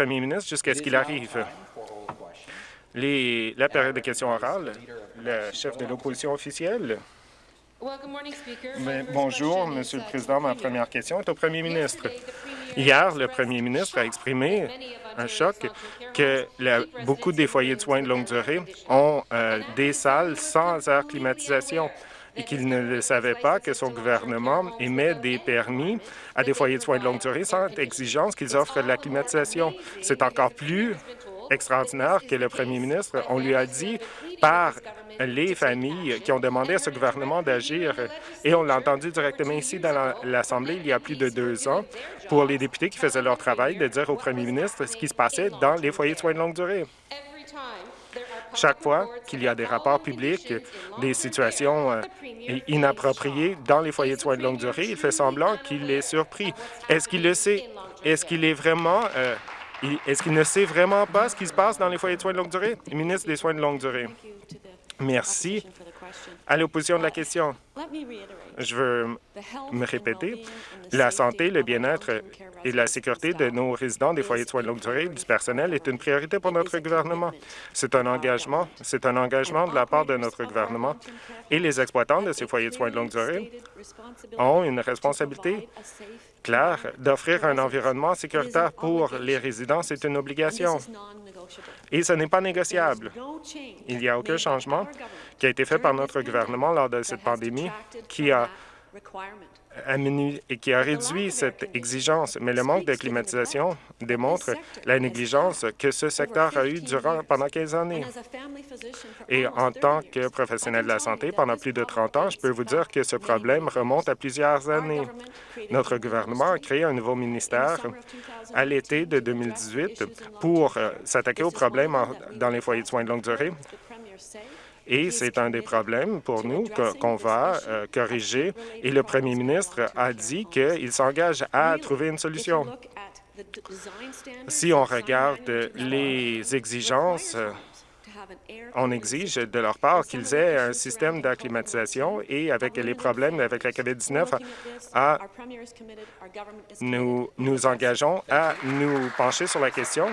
premier ministre jusqu'à ce qu'il arrive. Les, la période de questions orales, le chef de l'opposition officielle. bonjour, Monsieur le Président. Ma première question est au premier ministre. Hier, le premier ministre a exprimé un choc que beaucoup des foyers de soins de longue durée ont euh, des salles sans air climatisation et qu'il ne le savait pas que son gouvernement émet des permis à des foyers de soins de longue durée sans exigence qu'ils offrent de la climatisation. C'est encore plus extraordinaire que le premier ministre, on lui a dit par les familles qui ont demandé à ce gouvernement d'agir, et on l'a entendu directement ici dans l'Assemblée il y a plus de deux ans, pour les députés qui faisaient leur travail, de dire au premier ministre ce qui se passait dans les foyers de soins de longue durée. Chaque fois qu'il y a des rapports publics, des situations euh, inappropriées dans les foyers de soins de longue durée, il fait semblant qu'il est surpris. Est-ce qu'il le sait? Est-ce qu'il est vraiment... Euh, est-ce qu'il ne sait vraiment pas ce qui se passe dans les foyers de soins de longue durée? Le ministre des Soins de longue durée. Merci. À l'opposition de la question, je veux me répéter, la santé, le bien-être et la sécurité de nos résidents des foyers de soins de longue durée du personnel est une priorité pour notre gouvernement. C'est un engagement, c'est un engagement de la part de notre gouvernement. Et les exploitants de ces foyers de soins de longue durée ont une responsabilité claire d'offrir un environnement sécuritaire pour les résidents. C'est une obligation et ce n'est pas négociable. Il n'y a aucun changement qui a été fait par notre gouvernement lors de cette pandémie qui a et qui a réduit cette exigence, mais le manque de climatisation démontre la négligence que ce secteur a eue durant pendant 15 années. Et en tant que professionnel de la santé, pendant plus de 30 ans, je peux vous dire que ce problème remonte à plusieurs années. Notre gouvernement a créé un nouveau ministère à l'été de 2018 pour euh, s'attaquer aux problèmes dans les foyers de soins de longue durée et c'est un des problèmes pour nous qu'on va euh, corriger. Et le premier ministre a dit qu'il s'engage à trouver une solution. Si on regarde les exigences, on exige de leur part qu'ils aient un système d'acclimatisation et avec les problèmes avec la COVID-19, nous nous engageons à nous pencher sur la question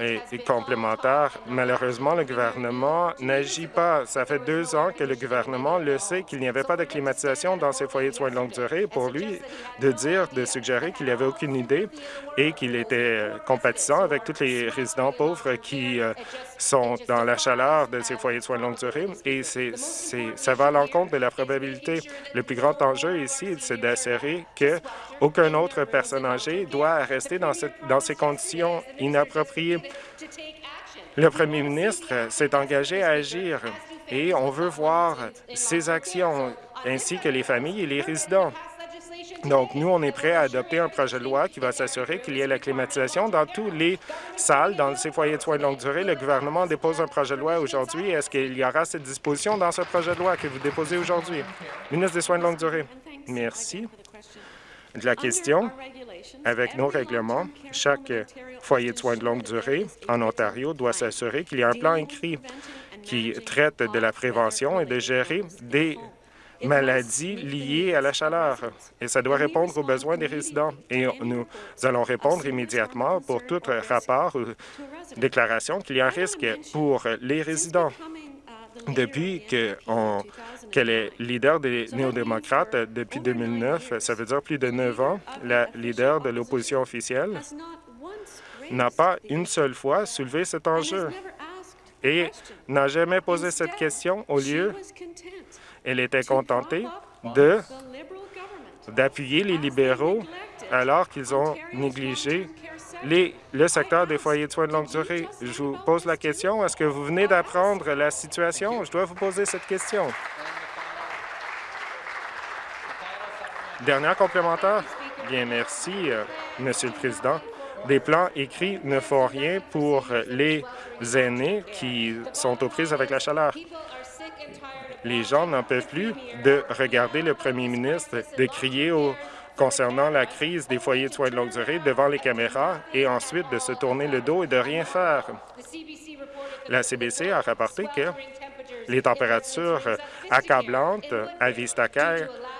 et, complémentaire. Malheureusement, le gouvernement n'agit pas. Ça fait deux ans que le gouvernement le sait qu'il n'y avait pas de climatisation dans ces foyers de soins de longue durée. Pour lui, de dire, de suggérer qu'il n'y avait aucune idée et qu'il était compatissant avec tous les résidents pauvres qui euh, sont dans la chaleur de ces foyers de soins de longue durée. Et c'est, ça va à l'encontre de la probabilité. Le plus grand enjeu ici, c'est d'assurer qu'aucun autre personne âgée doit rester dans, cette, dans ces conditions inappropriées. Le premier ministre s'est engagé à agir et on veut voir ses actions ainsi que les familles et les résidents. Donc, nous, on est prêts à adopter un projet de loi qui va s'assurer qu'il y ait la climatisation dans toutes les salles, dans ces foyers de soins de longue durée. Le gouvernement dépose un projet de loi aujourd'hui. Est-ce qu'il y aura cette disposition dans ce projet de loi que vous déposez aujourd'hui? Ministre des Soins de longue durée. Merci de la question. Avec nos règlements, chaque foyer de soins de longue durée en Ontario doit s'assurer qu'il y a un plan écrit qui traite de la prévention et de gérer des maladies liées à la chaleur. Et ça doit répondre aux besoins des résidents. Et nous allons répondre immédiatement pour tout rapport ou déclaration qu'il y a un risque pour les résidents. Depuis qu'elle est leader des néo-démocrates depuis 2009, ça veut dire plus de neuf ans, la leader de l'opposition officielle n'a pas une seule fois soulevé cet enjeu et n'a jamais posé cette question. Au lieu, elle était contentée d'appuyer les libéraux alors qu'ils ont négligé le secteur des foyers de soins de longue durée. Je vous pose la question, est-ce que vous venez d'apprendre la situation? Je dois vous poser cette question. Dernière complémentaire? Bien, merci, euh, Monsieur le Président. Des plans écrits ne font rien pour les aînés qui sont aux prises avec la chaleur. Les gens n'en peuvent plus de regarder le premier ministre, de crier concernant la crise des foyers de soins de longue durée devant les caméras et ensuite de se tourner le dos et de rien faire. La CBC a rapporté que les températures accablantes à Vista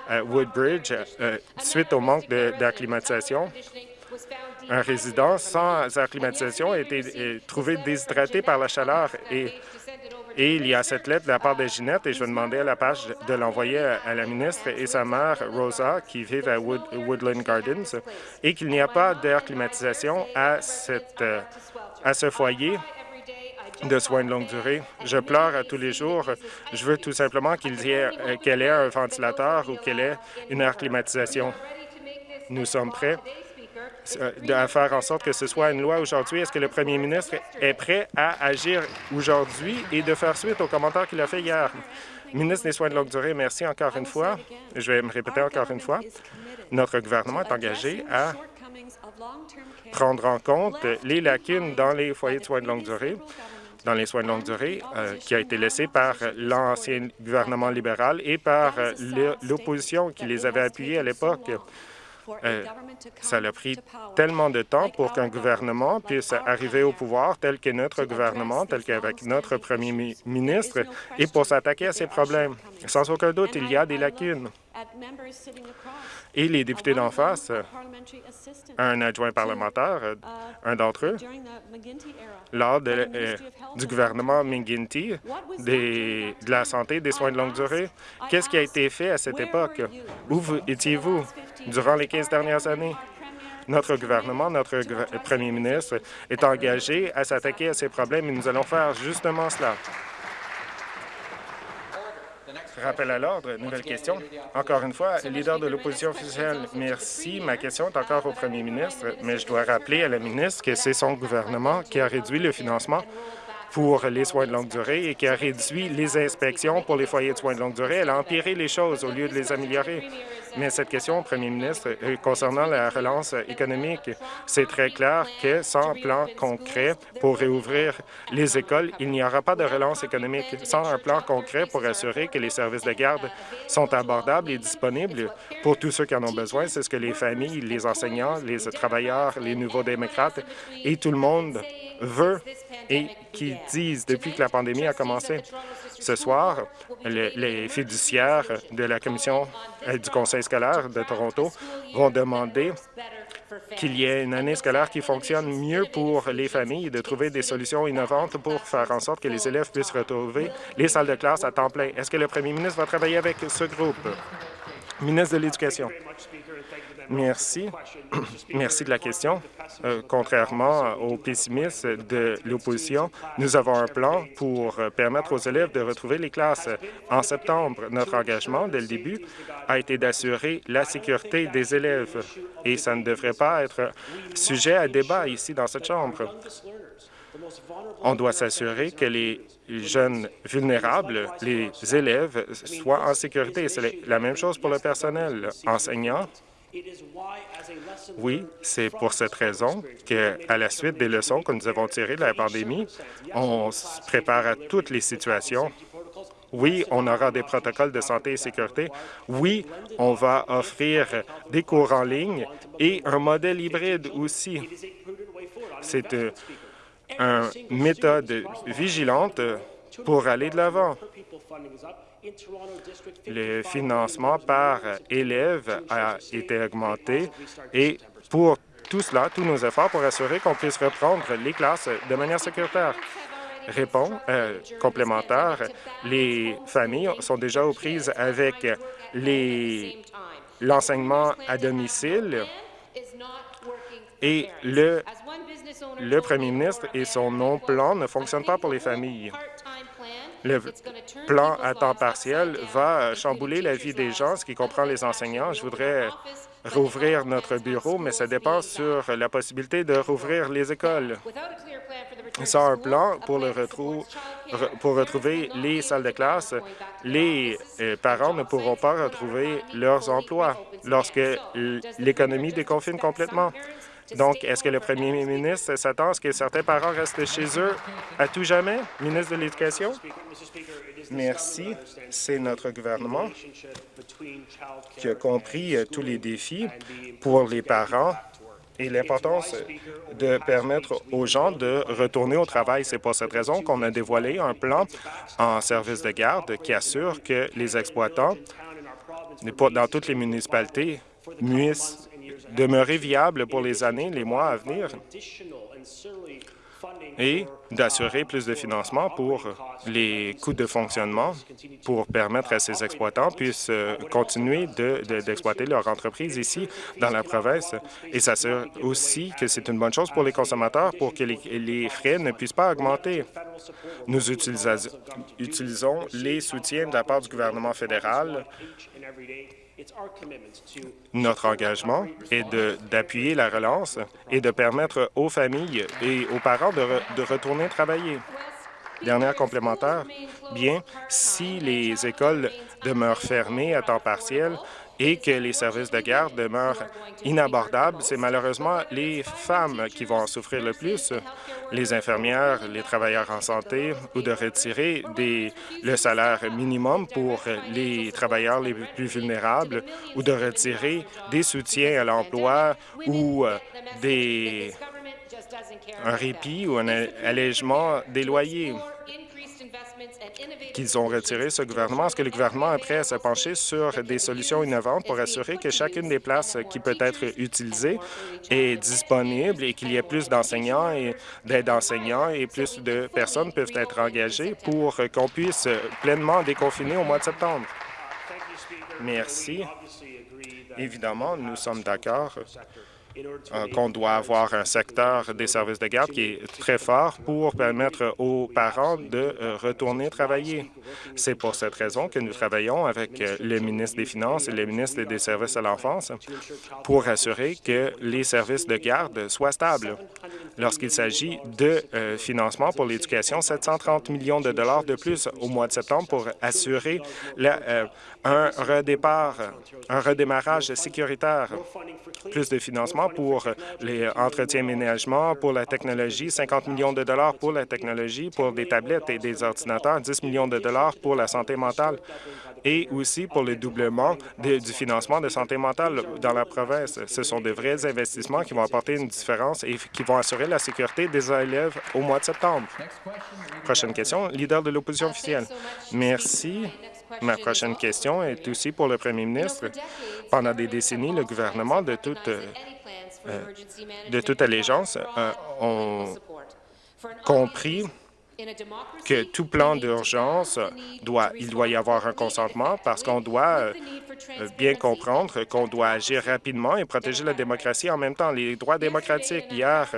à Woodbridge, euh, suite au manque d'acclimatisation, Un résident sans air climatisation a été trouvé déshydraté par la chaleur et et il y a cette lettre de la part de Ginette et je vais demander à la page de l'envoyer à la ministre et sa mère, Rosa, qui vivent à Woodland Gardens, et qu'il n'y a pas d'air climatisation à, cette, à ce foyer de soins de longue durée. Je pleure tous les jours. Je veux tout simplement qu'il y ait, qu'elle ait un ventilateur ou qu'elle ait une air climatisation. Nous sommes prêts euh, à faire en sorte que ce soit une loi aujourd'hui. Est-ce que le premier ministre est prêt à agir aujourd'hui et de faire suite aux commentaires qu'il a fait hier? Ministre des Soins de longue durée, merci encore une fois. Je vais me répéter encore une fois. Notre gouvernement est engagé à prendre en compte les lacunes dans les foyers de soins de longue durée dans les soins de longue durée euh, qui a été laissé par l'ancien gouvernement libéral et par euh, l'opposition qui les avait appuyés à l'époque. Euh, ça a pris tellement de temps pour qu'un gouvernement puisse arriver au pouvoir tel que notre gouvernement, tel qu'avec notre premier ministre, et pour s'attaquer à ces problèmes. Sans aucun doute, il y a des lacunes. Et les députés d'en face, un adjoint parlementaire, euh, un d'entre eux, lors euh, du gouvernement McGuinty de la santé des soins de longue durée, qu'est-ce qui a été fait à cette époque? Où étiez-vous durant les 15 dernières années? Notre gouvernement, notre premier ministre est engagé à s'attaquer à ces problèmes et nous allons faire justement cela. Rappel à l'ordre, nouvelle question. Encore une fois, leader de l'opposition officielle, merci. Ma question est encore au premier ministre, mais je dois rappeler à la ministre que c'est son gouvernement qui a réduit le financement pour les soins de longue durée et qui a réduit les inspections pour les foyers de soins de longue durée. Elle a empiré les choses au lieu de les améliorer. Mais cette question premier ministre euh, concernant la relance économique, c'est très clair que sans plan concret pour réouvrir les écoles, il n'y aura pas de relance économique. Sans un plan concret pour assurer que les services de garde sont abordables et disponibles pour tous ceux qui en ont besoin, c'est ce que les familles, les enseignants, les travailleurs, les nouveaux démocrates et tout le monde veut et qui disent depuis que la pandémie a commencé. Ce soir, les fiduciaires de la Commission euh, du Conseil scolaire de Toronto vont demander qu'il y ait une année scolaire qui fonctionne mieux pour les familles et de trouver des solutions innovantes pour faire en sorte que les élèves puissent retrouver les salles de classe à temps plein. Est-ce que le premier ministre va travailler avec ce groupe? Ministre de l'Éducation. Merci. Merci de la question. Euh, contrairement aux pessimistes de l'opposition, nous avons un plan pour permettre aux élèves de retrouver les classes. En septembre, notre engagement, dès le début, a été d'assurer la sécurité des élèves et ça ne devrait pas être sujet à débat ici dans cette Chambre. On doit s'assurer que les jeunes vulnérables, les élèves, soient en sécurité. C'est la même chose pour le personnel enseignant oui, c'est pour cette raison qu'à la suite des leçons que nous avons tirées de la pandémie, on se prépare à toutes les situations. Oui, on aura des protocoles de santé et sécurité. Oui, on va offrir des cours en ligne et un modèle hybride aussi. C'est euh, une méthode vigilante pour aller de l'avant. Le financement par élève a été augmenté et pour tout cela, tous nos efforts pour assurer qu'on puisse reprendre les classes de manière sécuritaire. Répond euh, complémentaire, les familles sont déjà aux prises avec l'enseignement à domicile et le, le premier ministre et son non-plan ne fonctionnent pas pour les familles. Le plan à temps partiel va chambouler la vie des gens, ce qui comprend les enseignants. Je voudrais rouvrir notre bureau, mais ça dépend sur la possibilité de rouvrir les écoles. Sans un plan pour, le pour retrouver les salles de classe, les parents ne pourront pas retrouver leurs emplois lorsque l'économie déconfine complètement. Donc, est-ce que le premier ministre s'attend à ce que certains parents restent chez eux à tout jamais? Ministre de l'Éducation? Merci. C'est notre gouvernement qui a compris euh, tous les défis pour les parents et l'importance de permettre aux gens de retourner au travail. C'est pour cette raison qu'on a dévoilé un plan en service de garde qui assure que les exploitants dans toutes les municipalités demeurer viable pour les années, les mois à venir et d'assurer plus de financement pour les coûts de fonctionnement pour permettre à ces exploitants puissent euh, continuer d'exploiter leur entreprise ici dans la province et s'assurer aussi que c'est une bonne chose pour les consommateurs pour que les, frais ne puissent pas augmenter. Nous utilisons les soutiens de la part du gouvernement fédéral notre engagement est d'appuyer la relance et de permettre aux familles et aux parents de, de retourner travailler. Dernière complémentaire, bien, si les écoles demeurent fermées à temps partiel, et que les services de garde demeurent inabordables, c'est malheureusement les femmes qui vont en souffrir le plus, les infirmières, les travailleurs en santé, ou de retirer des, le salaire minimum pour les travailleurs les plus vulnérables, ou de retirer des soutiens à l'emploi ou euh, des, un répit ou un allègement des loyers qu'ils ont retiré ce gouvernement. Est-ce que le gouvernement est prêt à se pencher sur des solutions innovantes pour assurer que chacune des places qui peut être utilisée est disponible et qu'il y ait plus d'enseignants et d'aides enseignants et plus de personnes peuvent être engagées pour qu'on puisse pleinement déconfiner au mois de septembre? Merci. Évidemment, nous sommes d'accord qu'on doit avoir un secteur des services de garde qui est très fort pour permettre aux parents de euh, retourner travailler. C'est pour cette raison que nous travaillons avec euh, le ministre des Finances et le ministre des Services à l'enfance pour assurer que les services de garde soient stables. Lorsqu'il s'agit de financement pour l'éducation, 730 millions de dollars de plus au mois de septembre pour assurer un redépart, un redémarrage sécuritaire, plus de financement pour les entretiens ménagements, pour la technologie, 50 millions de dollars pour la technologie, pour des tablettes et des ordinateurs, 10 millions de dollars pour la santé mentale et aussi pour le doublement du financement de santé mentale dans la province. Ce sont de vrais investissements qui vont apporter une différence et qui vont assurer la sécurité des élèves au mois de septembre. Prochaine question, leader de l'opposition officielle. Merci. Ma prochaine question est aussi pour le premier ministre. Pendant des décennies, le gouvernement de toute euh, de toute allégeance euh, ont compris que tout plan d'urgence, doit, il doit y avoir un consentement parce qu'on doit euh, bien comprendre qu'on doit agir rapidement et protéger la démocratie en même temps. Les droits démocratiques, hier,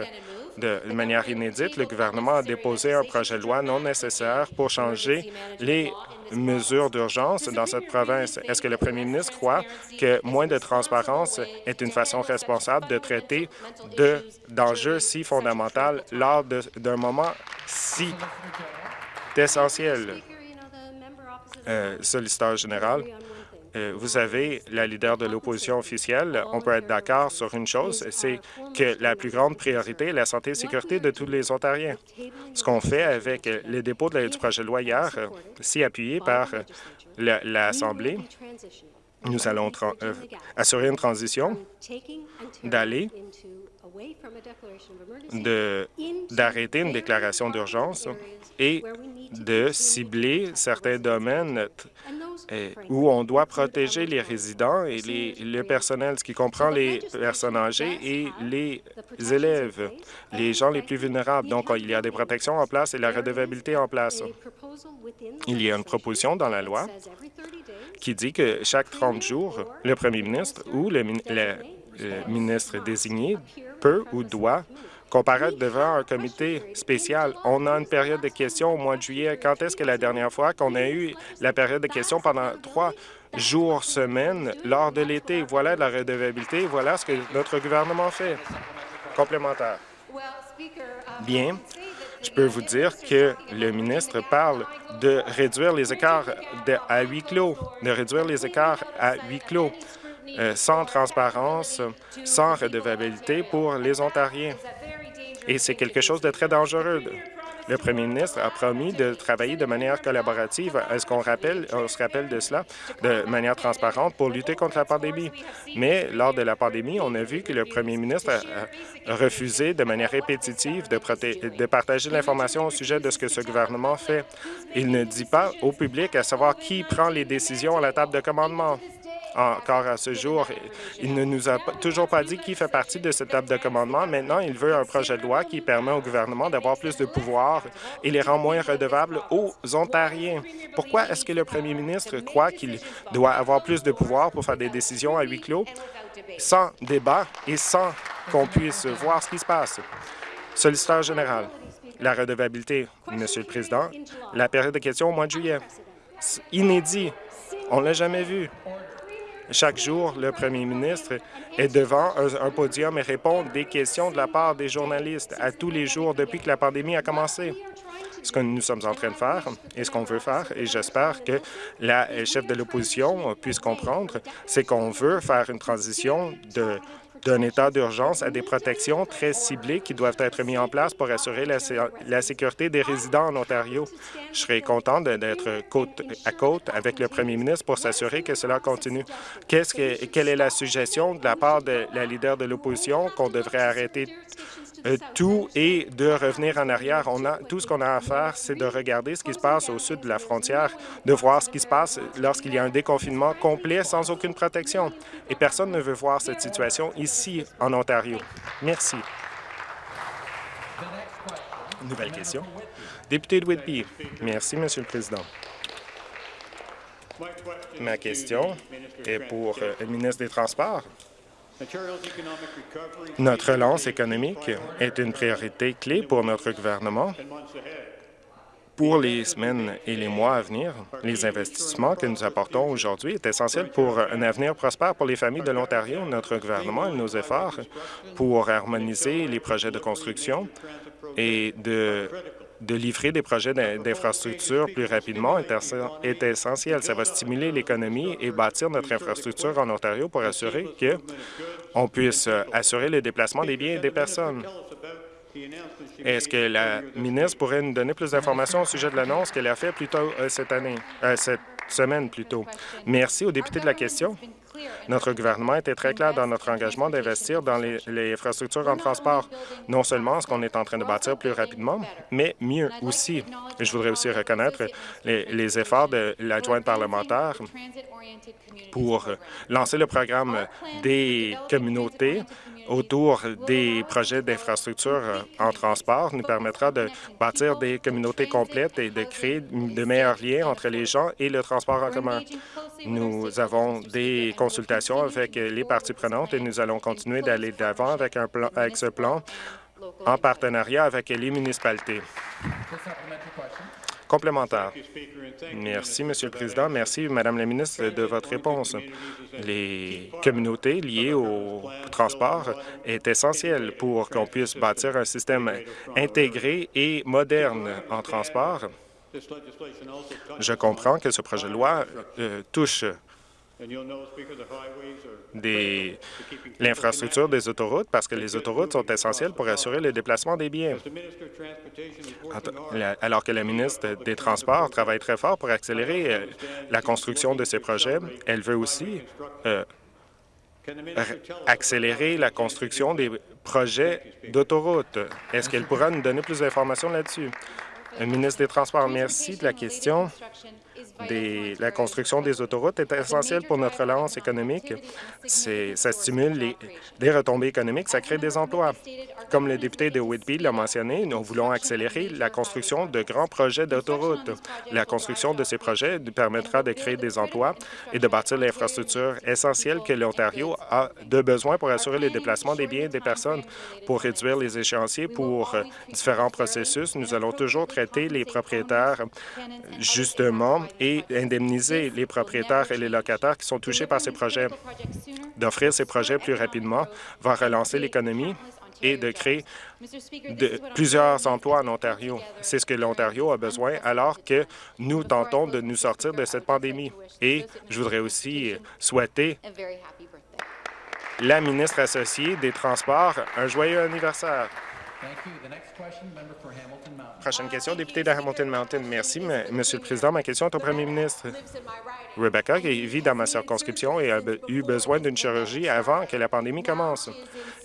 de manière inédite, le gouvernement a déposé un projet de loi non nécessaire pour changer les mesures d'urgence dans cette province. Est-ce que le premier ministre croit que moins de transparence est une façon responsable de traiter d'enjeux si fondamentaux lors d'un moment si essentiel? Euh, solliciteur général, vous savez, la leader de l'opposition officielle, on peut être d'accord sur une chose, c'est que la plus grande priorité est la santé et sécurité de tous les Ontariens. Ce qu'on fait avec le dépôt de la, du projet de loi hier, euh, si appuyé par euh, l'Assemblée, nous allons assurer une transition d'aller d'arrêter une déclaration d'urgence et de cibler certains domaines où on doit protéger les résidents et les, le personnel, ce qui comprend les personnes âgées et les élèves, les gens les plus vulnérables. Donc, il y a des protections en place et la redevabilité en place. Il y a une proposition dans la loi qui dit que chaque 30 jours, le premier ministre ou le, le ministre désigné peut ou doit comparaître devant un comité spécial. On a une période de questions au mois de juillet. Quand est-ce que la dernière fois qu'on a eu la période de questions pendant trois jours, semaines, lors de l'été? Voilà la redevabilité. Voilà ce que notre gouvernement fait. Complémentaire. Bien, je peux vous dire que le ministre parle de réduire les écarts à huis clos, de réduire les écarts à huis clos. Euh, sans transparence, sans redevabilité pour les Ontariens. Et c'est quelque chose de très dangereux. Le premier ministre a promis de travailler de manière collaborative. Est-ce qu'on rappelle, on se rappelle de cela? De manière transparente pour lutter contre la pandémie? Mais lors de la pandémie, on a vu que le premier ministre a refusé de manière répétitive de, de partager l'information au sujet de ce que ce gouvernement fait. Il ne dit pas au public à savoir qui prend les décisions à la table de commandement. Encore à ce jour. Il ne nous a toujours pas dit qui fait partie de cette table de commandement. Maintenant, il veut un projet de loi qui permet au gouvernement d'avoir plus de pouvoir et les rend moins redevables aux Ontariens. Pourquoi est-ce que le premier ministre croit qu'il doit avoir plus de pouvoir pour faire des décisions à huis clos sans débat et sans qu'on puisse voir ce qui se passe? Solliciteur général. La redevabilité, Monsieur le Président. La période de questions au mois de juillet. Inédit. On ne l'a jamais vu. Chaque jour, le premier ministre est devant un, podium et répond des questions de la part des journalistes à tous les jours depuis que la pandémie a commencé. Ce que nous sommes en train de faire et ce qu'on veut faire, et j'espère que la chef de l'opposition puisse comprendre, c'est qu'on veut faire une transition de d'un état d'urgence à des protections très ciblées qui doivent être mises en place pour assurer la, sécurité des résidents en Ontario. Je serais content d'être côte à côte avec le premier ministre pour s'assurer que cela continue. que, quelle est la suggestion de la part de la leader de l'opposition qu'on devrait arrêter tout et de revenir en arrière. On a, tout ce qu'on a à faire, c'est de regarder ce qui se passe au sud de la frontière, de voir ce qui se passe lorsqu'il y a un déconfinement complet sans aucune protection. Et personne ne veut voir cette situation ici, en Ontario. Merci. Nouvelle question. Député de Whitby. Merci, Monsieur le Président. Ma question est pour euh, le ministre des Transports. Notre relance économique est une priorité clé pour notre gouvernement. Pour les semaines et les mois à venir, les investissements que nous apportons aujourd'hui est essentiel pour un avenir prospère pour les familles de l'Ontario. Notre gouvernement et nos efforts pour harmoniser les projets de construction et de de livrer des projets d'infrastructure plus rapidement est essentiel. Ça va stimuler l'économie et bâtir notre infrastructure en Ontario pour assurer qu'on puisse assurer le déplacement des biens et des personnes. Est-ce que la ministre pourrait nous donner plus d'informations au sujet de l'annonce qu'elle a faite plus tôt euh, cette année, euh, cette semaine plutôt? Merci au député de la question. Notre gouvernement était très clair dans notre engagement d'investir dans les, infrastructures en transport, non seulement ce qu'on est en train de bâtir plus rapidement, mais mieux aussi. Je voudrais aussi reconnaître les, les efforts de l'adjointe parlementaire pour lancer le programme des communautés autour des projets d'infrastructure en transport nous permettra de bâtir des communautés complètes et de créer de meilleurs liens entre les gens et le transport en commun. Nous avons des consultations avec les parties prenantes et nous allons continuer d'aller d'avant avec, un plan, avec ce plan en partenariat avec les municipalités. Complémentaire. Merci, Monsieur le Président. Merci, Madame la ministre, de votre réponse. Les communautés liées au transport est essentiel pour qu'on puisse bâtir un système intégré et moderne en transport. Je comprends que ce projet de loi euh, touche l'infrastructure des autoroutes parce que les autoroutes sont essentielles pour assurer le déplacement des biens. Alors que la ministre des Transports travaille très fort pour accélérer euh, la construction de ces projets, elle veut aussi euh, accélérer la construction des projets d'autoroutes. Est-ce qu'elle pourra nous donner plus d'informations là-dessus? Ministre des Transports, merci de la question la construction des autoroutes est essentielle pour notre relance économique. Ça stimule des retombées économiques, ça crée des emplois. Comme le député de Whitby l'a mentionné, nous voulons accélérer la construction de grands projets d'autoroutes. La construction de ces projets permettra de créer des emplois et de bâtir l'infrastructure essentielle que l'Ontario a de besoin pour assurer le déplacement des biens et des personnes. Pour réduire les échéanciers pour différents processus, nous allons toujours traiter les propriétaires justement et indemniser les propriétaires et les locataires qui sont touchés par ces projets. D'offrir ces projets plus rapidement va relancer l'économie et de créer plusieurs emplois en Ontario. C'est ce que l'Ontario a besoin alors que nous tentons de nous sortir de cette pandémie. Et je voudrais aussi souhaiter la ministre associée des Transports un joyeux anniversaire. Prochaine question, député de Hamilton Mountain. Merci, Monsieur le Président. Ma question est au premier ministre. Rebecca, vit dans ma circonscription et a eu besoin d'une chirurgie avant que la pandémie commence.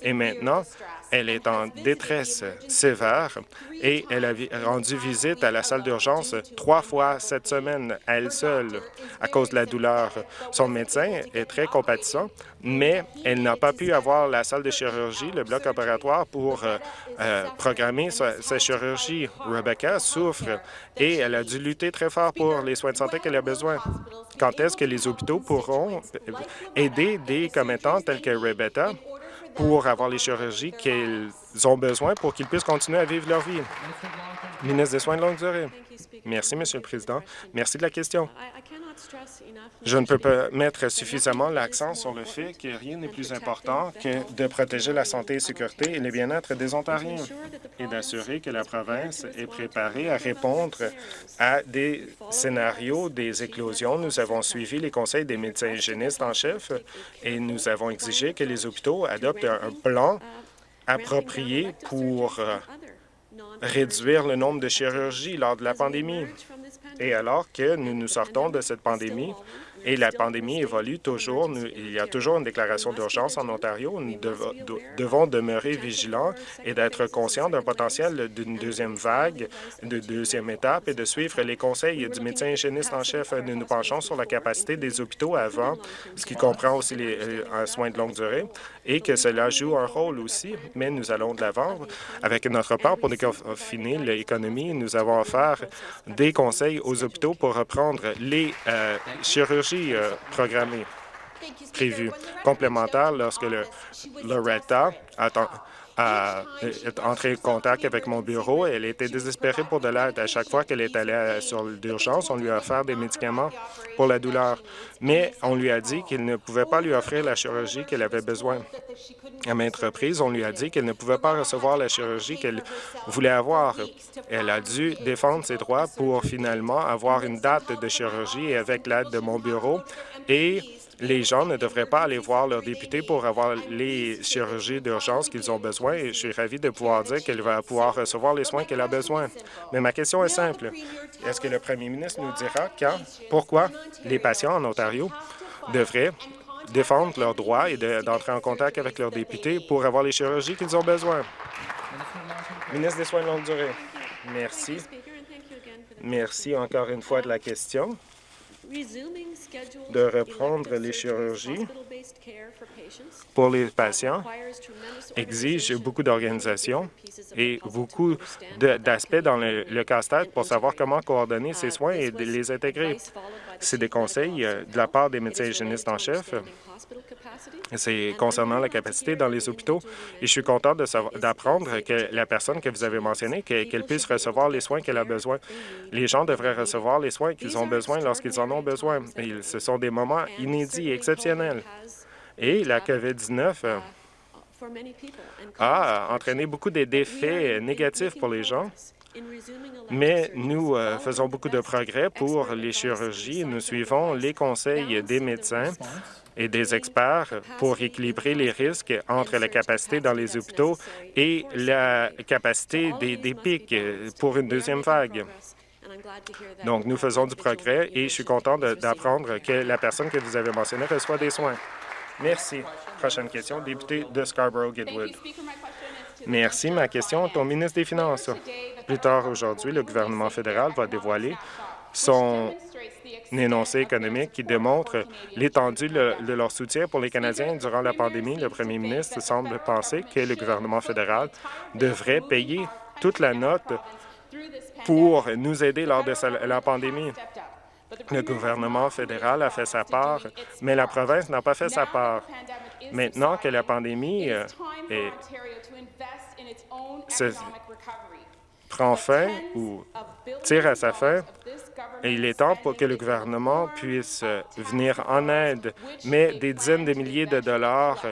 Et maintenant, Elle est en détresse sévère et elle a rendu visite à la salle d'urgence trois fois cette semaine à elle seule à cause de la douleur. Son médecin est très compatissant, mais elle n'a pas pu avoir la salle de chirurgie, le bloc opératoire, pour euh, euh, programmer sa, sa, chirurgie. Rebecca souffre et elle a dû lutter très fort pour les soins de santé qu'elle a besoin. Quand est-ce que les hôpitaux pourront aider des commettants tels que Rebecca? Pour avoir les chirurgies qu'ils ont besoin pour qu'ils puissent continuer à vivre leur vie. Ministre des Soins de longue durée. Merci, Monsieur le Président. Merci de la question. Je ne peux pas mettre suffisamment l'accent sur le fait que rien n'est plus important que de protéger la santé et sécurité et le bien-être des Ontariens et d'assurer que la province est préparée à répondre à des scénarios des éclosions. Nous avons suivi les conseils des médecins hygiénistes en chef et nous avons exigé que les hôpitaux adoptent un plan approprié pour réduire le nombre de chirurgies lors de la pandémie. Et alors que nous nous sortons de cette pandémie, et la pandémie évolue toujours. il y a toujours une déclaration d'urgence en Ontario. Nous devons demeurer vigilants et d'être conscients d'un potentiel d'une deuxième vague, de deuxième étape et de suivre les conseils du médecin hygiéniste en chef. Nous nous penchons sur la capacité des hôpitaux avant, ce qui comprend aussi les euh, soins de longue durée, et que cela joue un rôle aussi, mais nous allons de l'avant avec notre part pour déconfiner l'économie. Nous avons offert des conseils aux hôpitaux pour reprendre les euh, chirurgies euh, programmées prévues complémentaires lorsque le Loretta attend entrée en contact avec mon bureau. Elle était désespérée pour de l'aide. À chaque fois qu'elle est allée sur l'urgence, on lui a offert des médicaments pour la douleur, mais on lui a dit qu'il ne pouvait pas lui offrir la chirurgie qu'elle avait besoin. À maintes reprises, on lui a dit qu'elle ne pouvait pas recevoir la chirurgie qu'elle voulait avoir. Elle a dû défendre ses droits pour finalement avoir une date de chirurgie avec l'aide de mon bureau et les gens ne devraient pas aller voir leur député pour avoir les chirurgies d'urgence qu'ils ont besoin et je suis ravi de pouvoir dire qu'elle va pouvoir recevoir les soins qu'elle a besoin. Mais ma question est simple. Est-ce que le premier ministre nous dira quand, pourquoi les patients en Ontario devraient défendre leurs droits et d'entrer en contact avec leurs députés pour avoir les chirurgies qu'ils ont besoin? Ministre des Soins de longue durée. Merci. Merci encore une fois de la question de reprendre les chirurgies pour les patients exige beaucoup d'organisation et beaucoup d'aspects dans le, casse-tête pour savoir comment coordonner ces soins et les intégrer. C'est des conseils euh, de la part des médecins hygiénistes en chef c'est concernant la capacité dans les hôpitaux. Et je suis content d'apprendre que la personne que vous avez mentionnée, qu'elle puisse recevoir les soins qu'elle a besoin. Les gens devraient recevoir les soins qu'ils ont besoin lorsqu'ils en ont besoin. Ce sont des moments inédits, exceptionnels. Et la COVID-19 euh, a entraîné beaucoup d'effets négatifs pour les gens. Mais nous euh, faisons beaucoup de progrès pour les chirurgies. Nous suivons les conseils des médecins et des experts pour équilibrer les risques entre la capacité dans les hôpitaux et la capacité des, pics pour une deuxième vague. Donc, nous faisons du progrès et je suis content d'apprendre que la personne que vous avez mentionnée reçoit des soins. Merci. Prochaine question, député de Scarborough-Guildwood. Merci. Ma question est au ministre des Finances. Plus tard aujourd'hui, le gouvernement fédéral va dévoiler son énoncé économique qui démontre l'étendue de leur soutien pour les Canadiens durant la pandémie. Le premier ministre semble penser que le gouvernement fédéral devrait payer toute la note pour nous aider lors de la pandémie. Le gouvernement fédéral a fait sa part, mais la province n'a pas fait sa part. Maintenant que la pandémie euh, est, prend fin ou tire à sa fin, et il est temps pour que le gouvernement puisse euh, venir en aide, mais des dizaines de milliers de dollars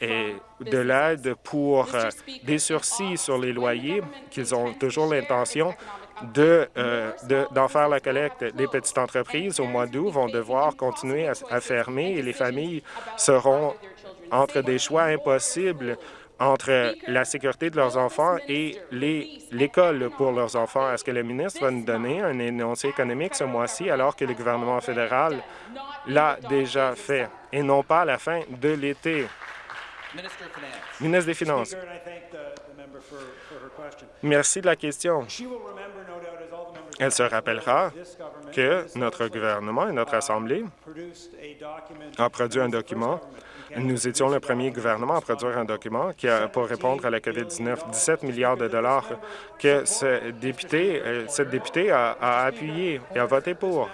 et de l'aide pour euh, des sursis sur les loyers qu'ils ont toujours l'intention d'en de, d'en faire la collecte. Les petites entreprises, au mois d'août, vont devoir continuer à fermer et les familles seront entre des choix impossibles entre la sécurité de leurs enfants et l'école pour leurs enfants. Est-ce que le ministre va nous donner un énoncé économique ce mois-ci alors que le gouvernement fédéral l'a déjà fait et non pas à la fin de l'été? Ministre des Finances. Merci de la question. Elle se rappellera que notre gouvernement et notre Assemblée ont produit un document. Nous étions le premier gouvernement à produire un document qui a, pour répondre à la COVID-19, 17 milliards de dollars que ce député, euh, cette députée a, appuyé et a voté pour.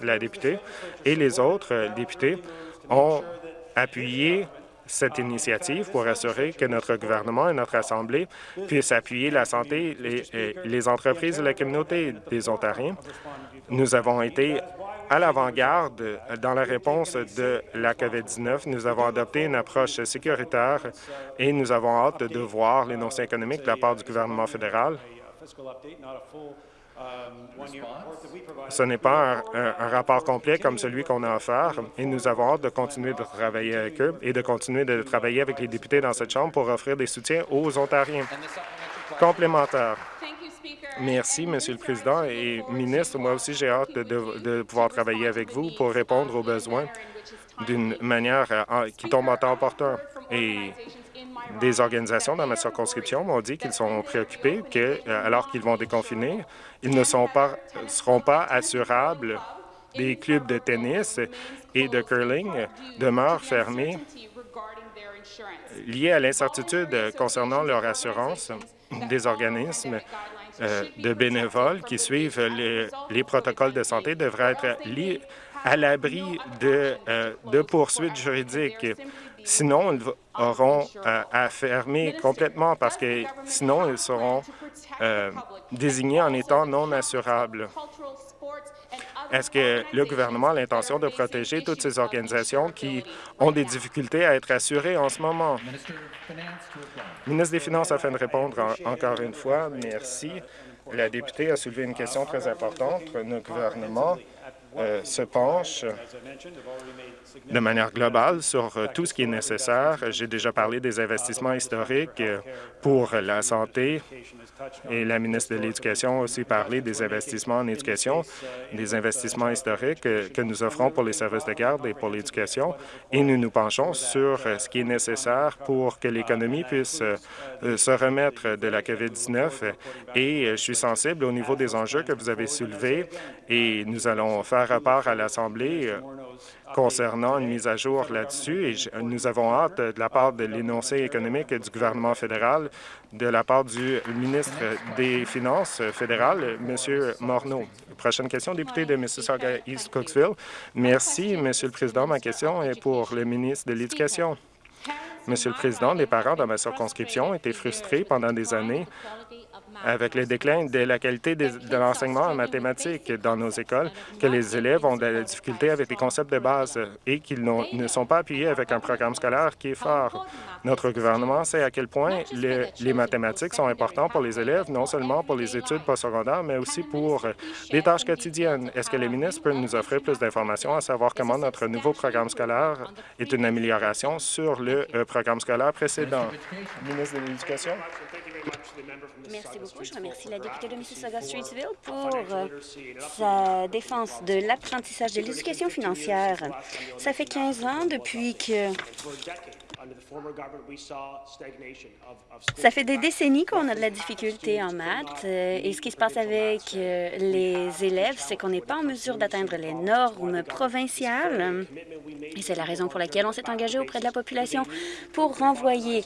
La députée et les autres euh, députés ont appuyé cette initiative pour assurer que notre gouvernement et notre Assemblée puissent appuyer la santé, les, les entreprises et la communauté des Ontariens. Nous avons été à l'avant-garde dans la réponse de la COVID-19. Nous avons adopté une approche sécuritaire et nous avons hâte de voir l'énoncé économique de la part du gouvernement fédéral ce n'est pas un, rapport complet comme celui qu'on a offert et nous avons hâte de continuer de travailler avec eux et de continuer de travailler avec les députés dans cette Chambre pour offrir des soutiens aux Ontariens. Complémentaire. Merci, Monsieur le Président et ministre. Moi aussi, j'ai hâte de, pouvoir travailler avec vous pour répondre aux besoins d'une manière euh, qui tombe en temps opportun. Et des organisations dans ma circonscription m'ont dit qu'ils sont préoccupés que, euh, alors qu'ils vont déconfiner, ils ne seront pas assurables. Des clubs de tennis et de curling demeurent fermés liés à l'incertitude concernant leur assurance des organismes euh, de bénévoles qui suivent les, protocoles de santé devraient être à l'abri de, euh, de poursuites juridiques. Sinon, ils auront euh, à fermer complètement parce que sinon, ils seront désignés en étant non assurables. Est-ce que le gouvernement a l'intention de protéger toutes ces organisations qui ont des difficultés à être assurées en ce moment? Ministre des Finances, afin de répondre encore une fois, merci. La députée a soulevé une question très importante. Notre gouvernement euh, se penche de manière globale sur euh, tout ce qui est nécessaire. J'ai déjà parlé des investissements historiques euh, pour la santé et la ministre de l'Éducation a aussi parlé des investissements en éducation, des investissements historiques que nous offrons pour les services de garde et pour l'éducation. Et nous nous penchons sur ce qui est nécessaire pour que l'économie puisse se remettre de la COVID-19. Et je suis sensible au niveau des enjeux que vous avez soulevés et nous allons faire rapport à l'Assemblée euh, concernant une mise à jour là-dessus nous avons hâte de la part de l'énoncé économique du gouvernement fédéral, de la part du ministre des Finances fédéral, M. Morneau. Prochaine question, député de Mississauga-East Cooksville. Merci, Monsieur le Président. Ma question est pour le ministre de l'Éducation. Monsieur le Président, les parents dans ma circonscription étaient frustrés pendant des années avec le déclin de la qualité de, l'enseignement en mathématiques dans nos écoles, que les élèves ont de la difficulté avec les concepts de base et qu'ils ne sont pas appuyés avec un programme scolaire qui est fort. Notre gouvernement sait à quel point les mathématiques sont importantes pour les élèves, non seulement pour les études postsecondaires, mais aussi pour les tâches quotidiennes. Est-ce que le ministre peut nous offrir plus d'informations à savoir comment notre nouveau programme scolaire est une amélioration sur le euh, programme scolaire précédent? Ministre de l'Éducation? Merci beaucoup. Je remercie la députée de Mississauga-Streetsville pour euh, sa défense de l'apprentissage de l'éducation financière. Ça fait 15 ans depuis que ça fait des décennies qu'on a de la difficulté en maths euh, et ce qui se passe avec euh, les élèves, c'est qu'on n'est pas en mesure d'atteindre les normes provinciales. Et c'est la raison pour laquelle on s'est engagé auprès de la population pour renvoyer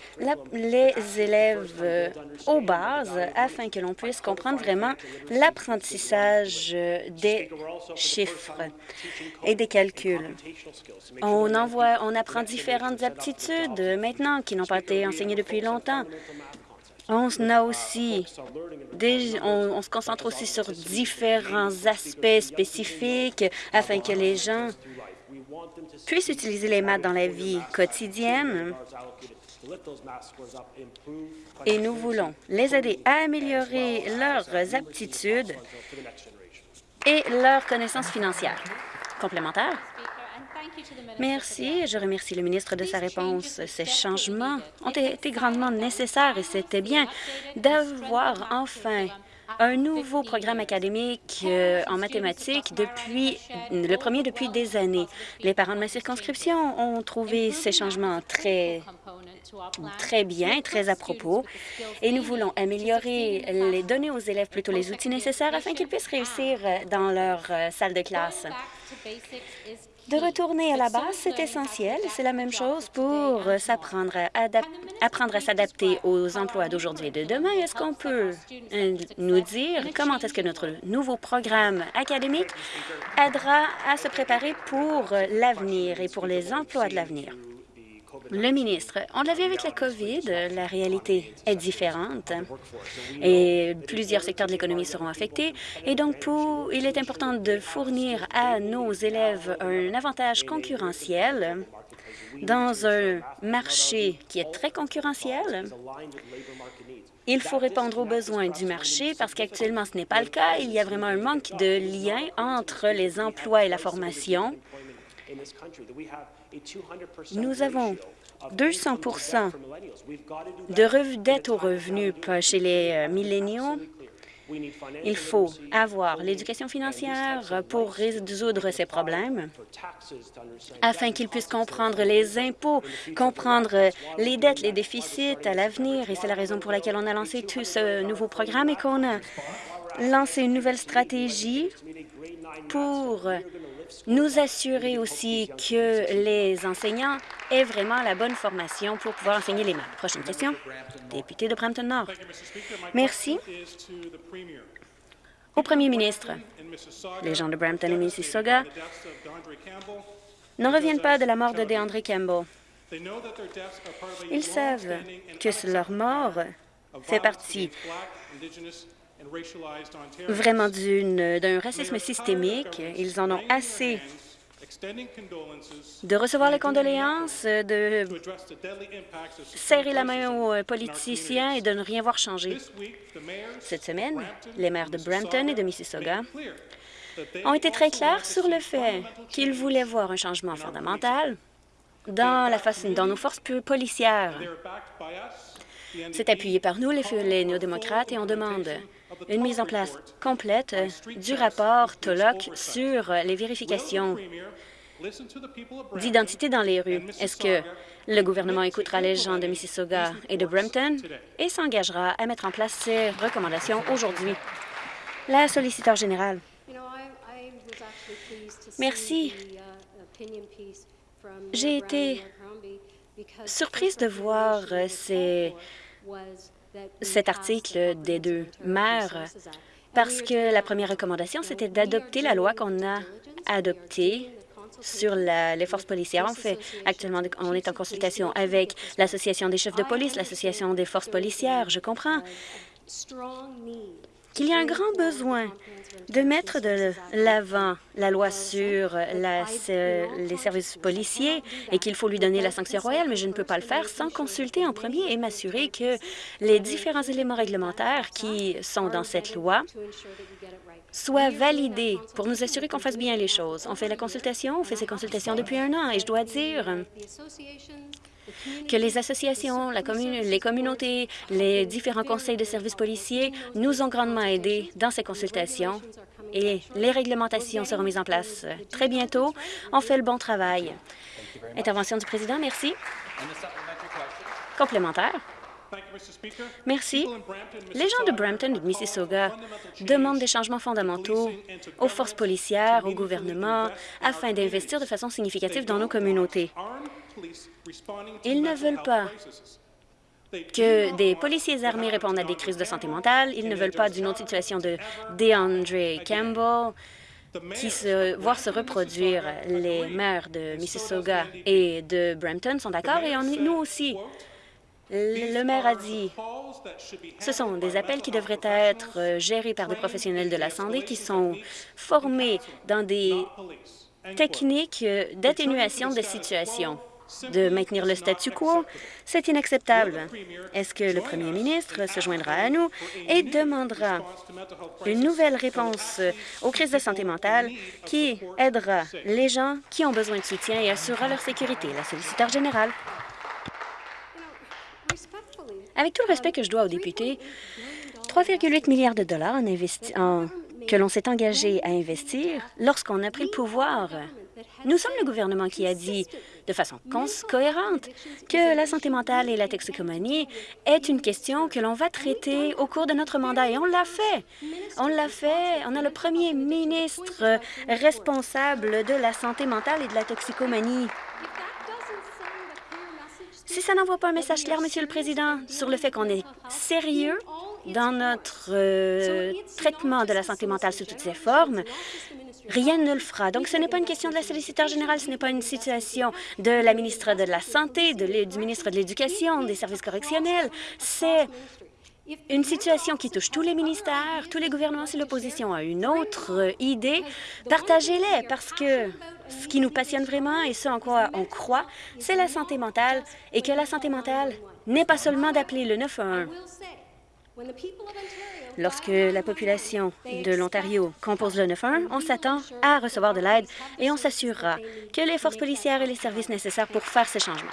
les élèves euh, aux bases afin que l'on puisse comprendre vraiment l'apprentissage des chiffres et des calculs. On, envoie, on apprend différentes aptitudes maintenant qui n'ont pas été enseignés depuis longtemps. On, on, se concentre aussi sur différents aspects spécifiques afin que les gens puissent utiliser les maths dans la vie quotidienne. Et nous voulons les aider à améliorer leurs aptitudes et leurs connaissances financières. Complémentaire? Merci. Je remercie le ministre de sa réponse. Ces changements ont été grandement nécessaires et c'était bien d'avoir enfin un nouveau programme académique euh, en mathématiques depuis le premier depuis des années. Les parents de ma circonscription ont trouvé ces changements très très bien, très à propos, et nous voulons améliorer les donner aux élèves plutôt les outils nécessaires afin qu'ils puissent réussir dans leur euh, salle de classe. De retourner à la base, c'est essentiel. C'est la même chose pour s'apprendre à apprendre à s'adapter aux emplois d'aujourd'hui et de demain. Est-ce qu'on peut euh, nous dire comment est-ce que notre nouveau programme académique aidera à se préparer pour l'avenir et pour les emplois de l'avenir? Le ministre, on l'a vu avec la COVID, la réalité est différente et plusieurs secteurs de l'économie seront affectés. Et donc, il est important de fournir à nos élèves un avantage concurrentiel dans un marché qui est très concurrentiel. Il faut répondre aux besoins du marché parce qu'actuellement, ce n'est pas le cas. Il y a vraiment un manque de lien entre les emplois et la formation. Nous avons 200% de dette aux revenus chez les euh, milléniaux. Il faut avoir l'éducation financière pour résoudre ces problèmes afin qu'ils puissent comprendre les impôts, comprendre les dettes, les déficits à l'avenir. Et c'est la raison pour laquelle on a lancé tout ce nouveau programme et qu'on a lancé une nouvelle stratégie pour nous assurer aussi que les enseignants aient vraiment la bonne formation pour pouvoir enseigner les maths. Prochaine question. Député de Brampton-Nord. Merci. Au premier ministre, les gens de Brampton et Mississauga n'en reviennent pas de la mort de DeAndre Campbell. Ils savent que leur mort fait partie vraiment d'un racisme systémique. Ils en ont assez de recevoir les condoléances, de serrer la main aux politiciens et de ne rien voir changer. Cette semaine, les maires de Brampton et de Mississauga ont été très clairs sur le fait qu'ils voulaient voir un changement fondamental dans, la façon, dans nos forces policières. C'est appuyé par nous, les, les néo-démocrates, et on demande une mise en place complète du rapport TOLOC sur les vérifications d'identité dans les rues. Est-ce que le gouvernement écoutera les gens de Mississauga et de Brampton et s'engagera à mettre en place ces recommandations aujourd'hui? La solliciteur générale. Merci. J'ai été surprise de voir ces cet article des deux maires parce que la première recommandation, c'était d'adopter la loi qu'on a adoptée sur les forces policières. On fait actuellement, on est en consultation avec l'Association des chefs de police, l'Association des forces policières. Je comprends qu'il y a un grand besoin de mettre de l'avant la loi sur les services policiers et qu'il faut lui donner la sanction royale, mais je ne peux pas le faire sans consulter en premier et m'assurer que les différents éléments réglementaires qui sont dans cette loi soient validés pour nous assurer qu'on fasse bien les choses. On fait la consultation, on fait ces consultations depuis un an et je dois dire que les associations, les communautés, les différents conseils de services policiers nous ont grandement aidés dans ces consultations et les réglementations seront mises en place très bientôt. On fait le bon travail. Intervention du président, merci. Complémentaire. Merci. Les gens de Brampton et de Mississauga demandent des changements fondamentaux aux forces policières, au gouvernement, afin d'investir de façon significative dans nos communautés. Ils ne veulent pas que des policiers armés répondent à des crises de santé mentale. Ils ne veulent pas d'une autre situation de DeAndre Campbell qui se voir se reproduire. Les maires de Mississauga et de Brampton sont d'accord et nous aussi. Le maire a dit ce sont des appels qui devraient être gérés par des professionnels de la santé qui sont formés dans des techniques d'atténuation de situation de maintenir le statu quo, c'est inacceptable. Est-ce que le premier ministre se joindra à nous et demandera une nouvelle réponse aux crises de santé mentale qui aidera les gens qui ont besoin de soutien et assurera leur sécurité? La solliciteur générale. Avec tout le respect que je dois aux députés, 3,8 milliards de dollars que l'on s'est engagé à investir lorsqu'on a pris le pouvoir Nous sommes le gouvernement qui a dit de façon cohérente que la santé mentale et la toxicomanie est une question que l'on va traiter au cours de notre mandat et on l'a fait. On l'a fait. On a le premier ministre responsable de la santé mentale et de la toxicomanie. Si ça n'envoie pas un message clair, Monsieur le Président, sur le fait qu'on est sérieux dans notre euh, traitement de la santé mentale sous toutes ses formes, rien ne le fera. Donc, ce n'est pas une question de la solliciteur générale, ce n'est pas une situation de la ministre de la Santé, de du ministre de l'Éducation, des services correctionnels. C'est une situation qui touche tous les ministères, tous les gouvernements. Si l'opposition a une autre euh, idée, partagez-les, parce que ce qui nous passionne vraiment et ce en quoi on croit, c'est la santé mentale, et que la santé mentale n'est pas seulement d'appeler le 911. Lorsque la population de l'Ontario compose le 911, on s'attend à recevoir de l'aide et on s'assurera que les forces policières et les services nécessaires pour faire ces changements.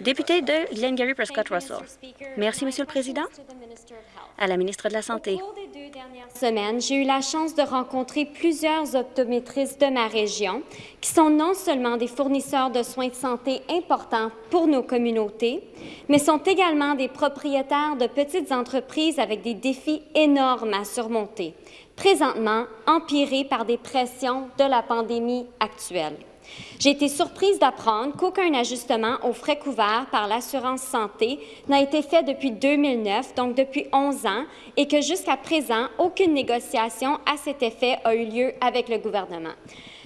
Député de Glengarry Prescott Russell. Merci, Monsieur le Président. À la ministre de la Santé. Deux dernières semaines, j'ai eu la chance de rencontrer plusieurs optométristes de ma région qui sont non seulement des fournisseurs de soins de santé importants pour nos communautés, mais sont également des propriétaires de petites entreprises avec des défis énormes à surmonter, présentement empirés par des pressions de la pandémie actuelle. J'ai été surprise d'apprendre qu'aucun ajustement aux frais couverts par l'assurance santé n'a été fait depuis 2009, donc depuis 11 ans, et que jusqu'à présent, aucune négociation à cet effet a eu lieu avec le gouvernement.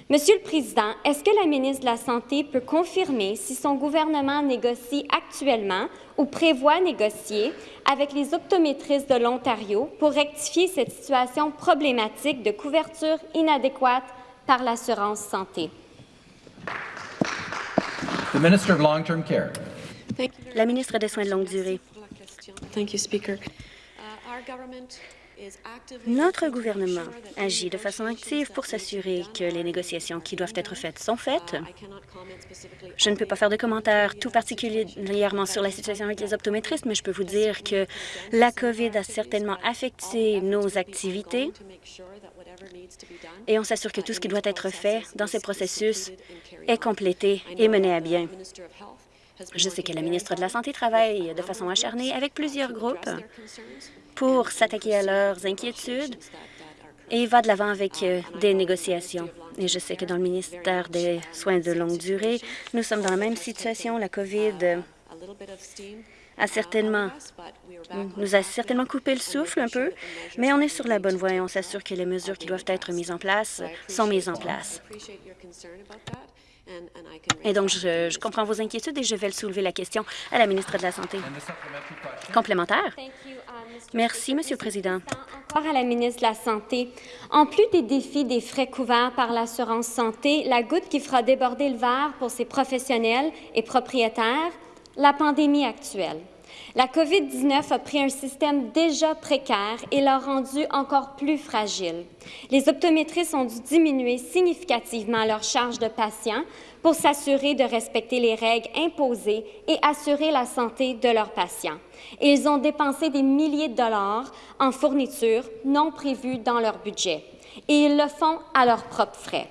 Monsieur le Président, est-ce que la ministre de la Santé peut confirmer si son gouvernement négocie actuellement ou prévoit négocier avec les optométristes de l'Ontario pour rectifier cette situation problématique de couverture inadéquate par l'assurance santé? La ministre des Soins de longue durée. Notre gouvernement agit de façon active pour s'assurer que les négociations qui doivent être faites sont faites. Je ne peux pas faire de commentaires tout particulièrement sur la situation avec les optométristes, mais je peux vous dire que la COVID a certainement affecté nos activités et on s'assure que tout ce qui doit être fait dans ces processus est complété et mené à bien. Je sais que la ministre de la Santé travaille de façon acharnée avec plusieurs groupes pour s'attaquer à leurs inquiétudes et va de l'avant avec euh, des négociations. Et je sais que dans le ministère des Soins de longue durée, nous sommes dans la même situation. La COVID a certainement, nous a certainement coupé le souffle un peu, mais on est sur la bonne voie et on s'assure que les mesures qui doivent être mises en place sont mises en place. Et donc, je, comprends vos inquiétudes et je vais soulever la question à la ministre de la Santé. Complémentaire? Merci, Monsieur le Président. Encore à la ministre de la Santé. En plus des défis des frais couverts par l'assurance santé, la goutte qui fera déborder le verre pour ces professionnels et propriétaires, la pandémie actuelle. La COVID-19 a pris un système déjà précaire et l'a rendu encore plus fragile. Les optométristes ont dû diminuer significativement leur charge de patients pour s'assurer de respecter les règles imposées et assurer la santé de leurs patients. Et ils ont dépensé des milliers de dollars en fournitures non prévues dans leur budget. Et ils le font à leurs propres frais.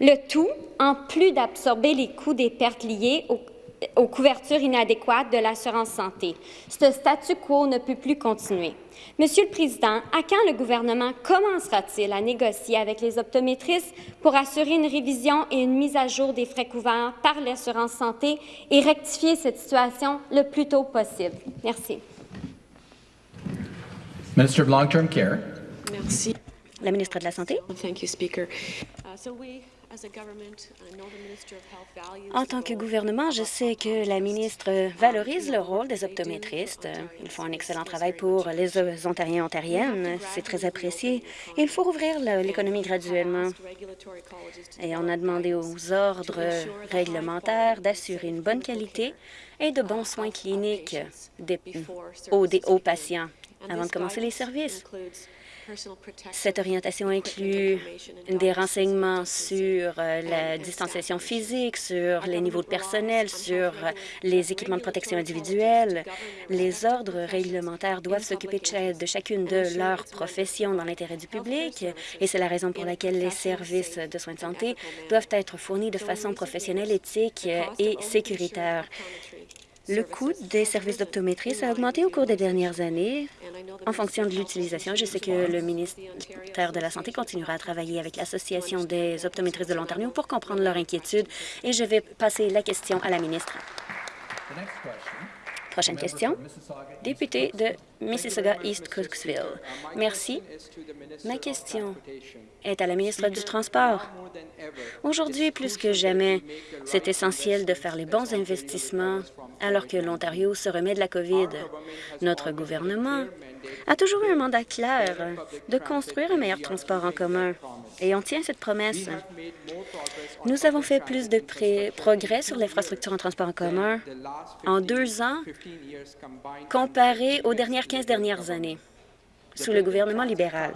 Le tout, en plus d'absorber les coûts des pertes liées au aux couvertures inadéquates de l'assurance santé. Ce statu quo ne peut plus continuer. Monsieur le Président, à quand le gouvernement commencera-t-il à négocier avec les optométristes pour assurer une révision et une mise à jour des frais couverts par l'assurance santé et rectifier cette situation le plus tôt possible? Merci. Minister of Long-Term Care. Merci. La ministre de la Santé. Thank you, Speaker. Uh, so we en tant que gouvernement, je sais que la ministre valorise le rôle des optométristes. Ils font un excellent travail pour les Ontariens et Ontariennes. C'est très apprécié. Il faut rouvrir l'économie graduellement. Et on a demandé aux ordres réglementaires d'assurer une bonne qualité et de bons soins cliniques aux, aux patients avant de commencer les services. Cette orientation inclut des renseignements sur euh, la distanciation physique, sur les niveaux de personnel, sur euh, les équipements de protection individuelle. Les ordres réglementaires doivent s'occuper de chacune de leurs professions dans l'intérêt du public et c'est la raison pour laquelle les services de soins de santé doivent être fournis de façon professionnelle, éthique et sécuritaire. Le coût des services d'optométrie a augmenté au cours des dernières années en fonction de l'utilisation. Je sais que le ministère de la Santé continuera à travailler avec l'Association des optométristes de l'Ontario pour comprendre leurs inquiétudes et je vais passer la question à la ministre. Prochaine question. Député de Mississauga-East Cooksville. Merci. Ma question est à la ministre du Transport. Aujourd'hui, plus que jamais, c'est essentiel de faire les bons investissements alors que l'Ontario se remet de la COVID. Notre gouvernement a toujours eu un mandat clair de construire un meilleur transport en commun, et on tient cette promesse. Nous avons fait plus de progrès sur l'infrastructure en transport en commun en deux ans comparé aux dernières 15 dernières années sous le gouvernement libéral.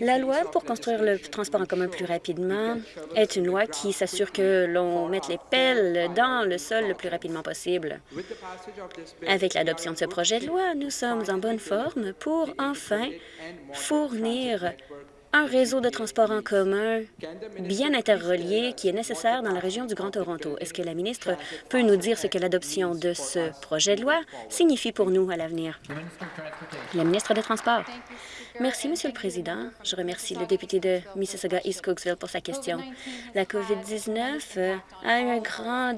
La loi pour construire le transport en commun plus rapidement est une loi qui s'assure que l'on mette les pelles dans le sol le plus rapidement possible. Avec l'adoption de ce projet de loi, nous sommes en bonne forme pour enfin fournir un réseau de transport en commun bien interrelié qui est nécessaire dans la région du Grand Toronto. Est-ce que la ministre peut nous dire ce que l'adoption de ce projet de loi signifie pour nous à l'avenir? La ministre des Transports. Merci, Monsieur le Président. Je remercie le député de Mississauga-East Cooksville pour sa question. La COVID-19 euh, a eu un grand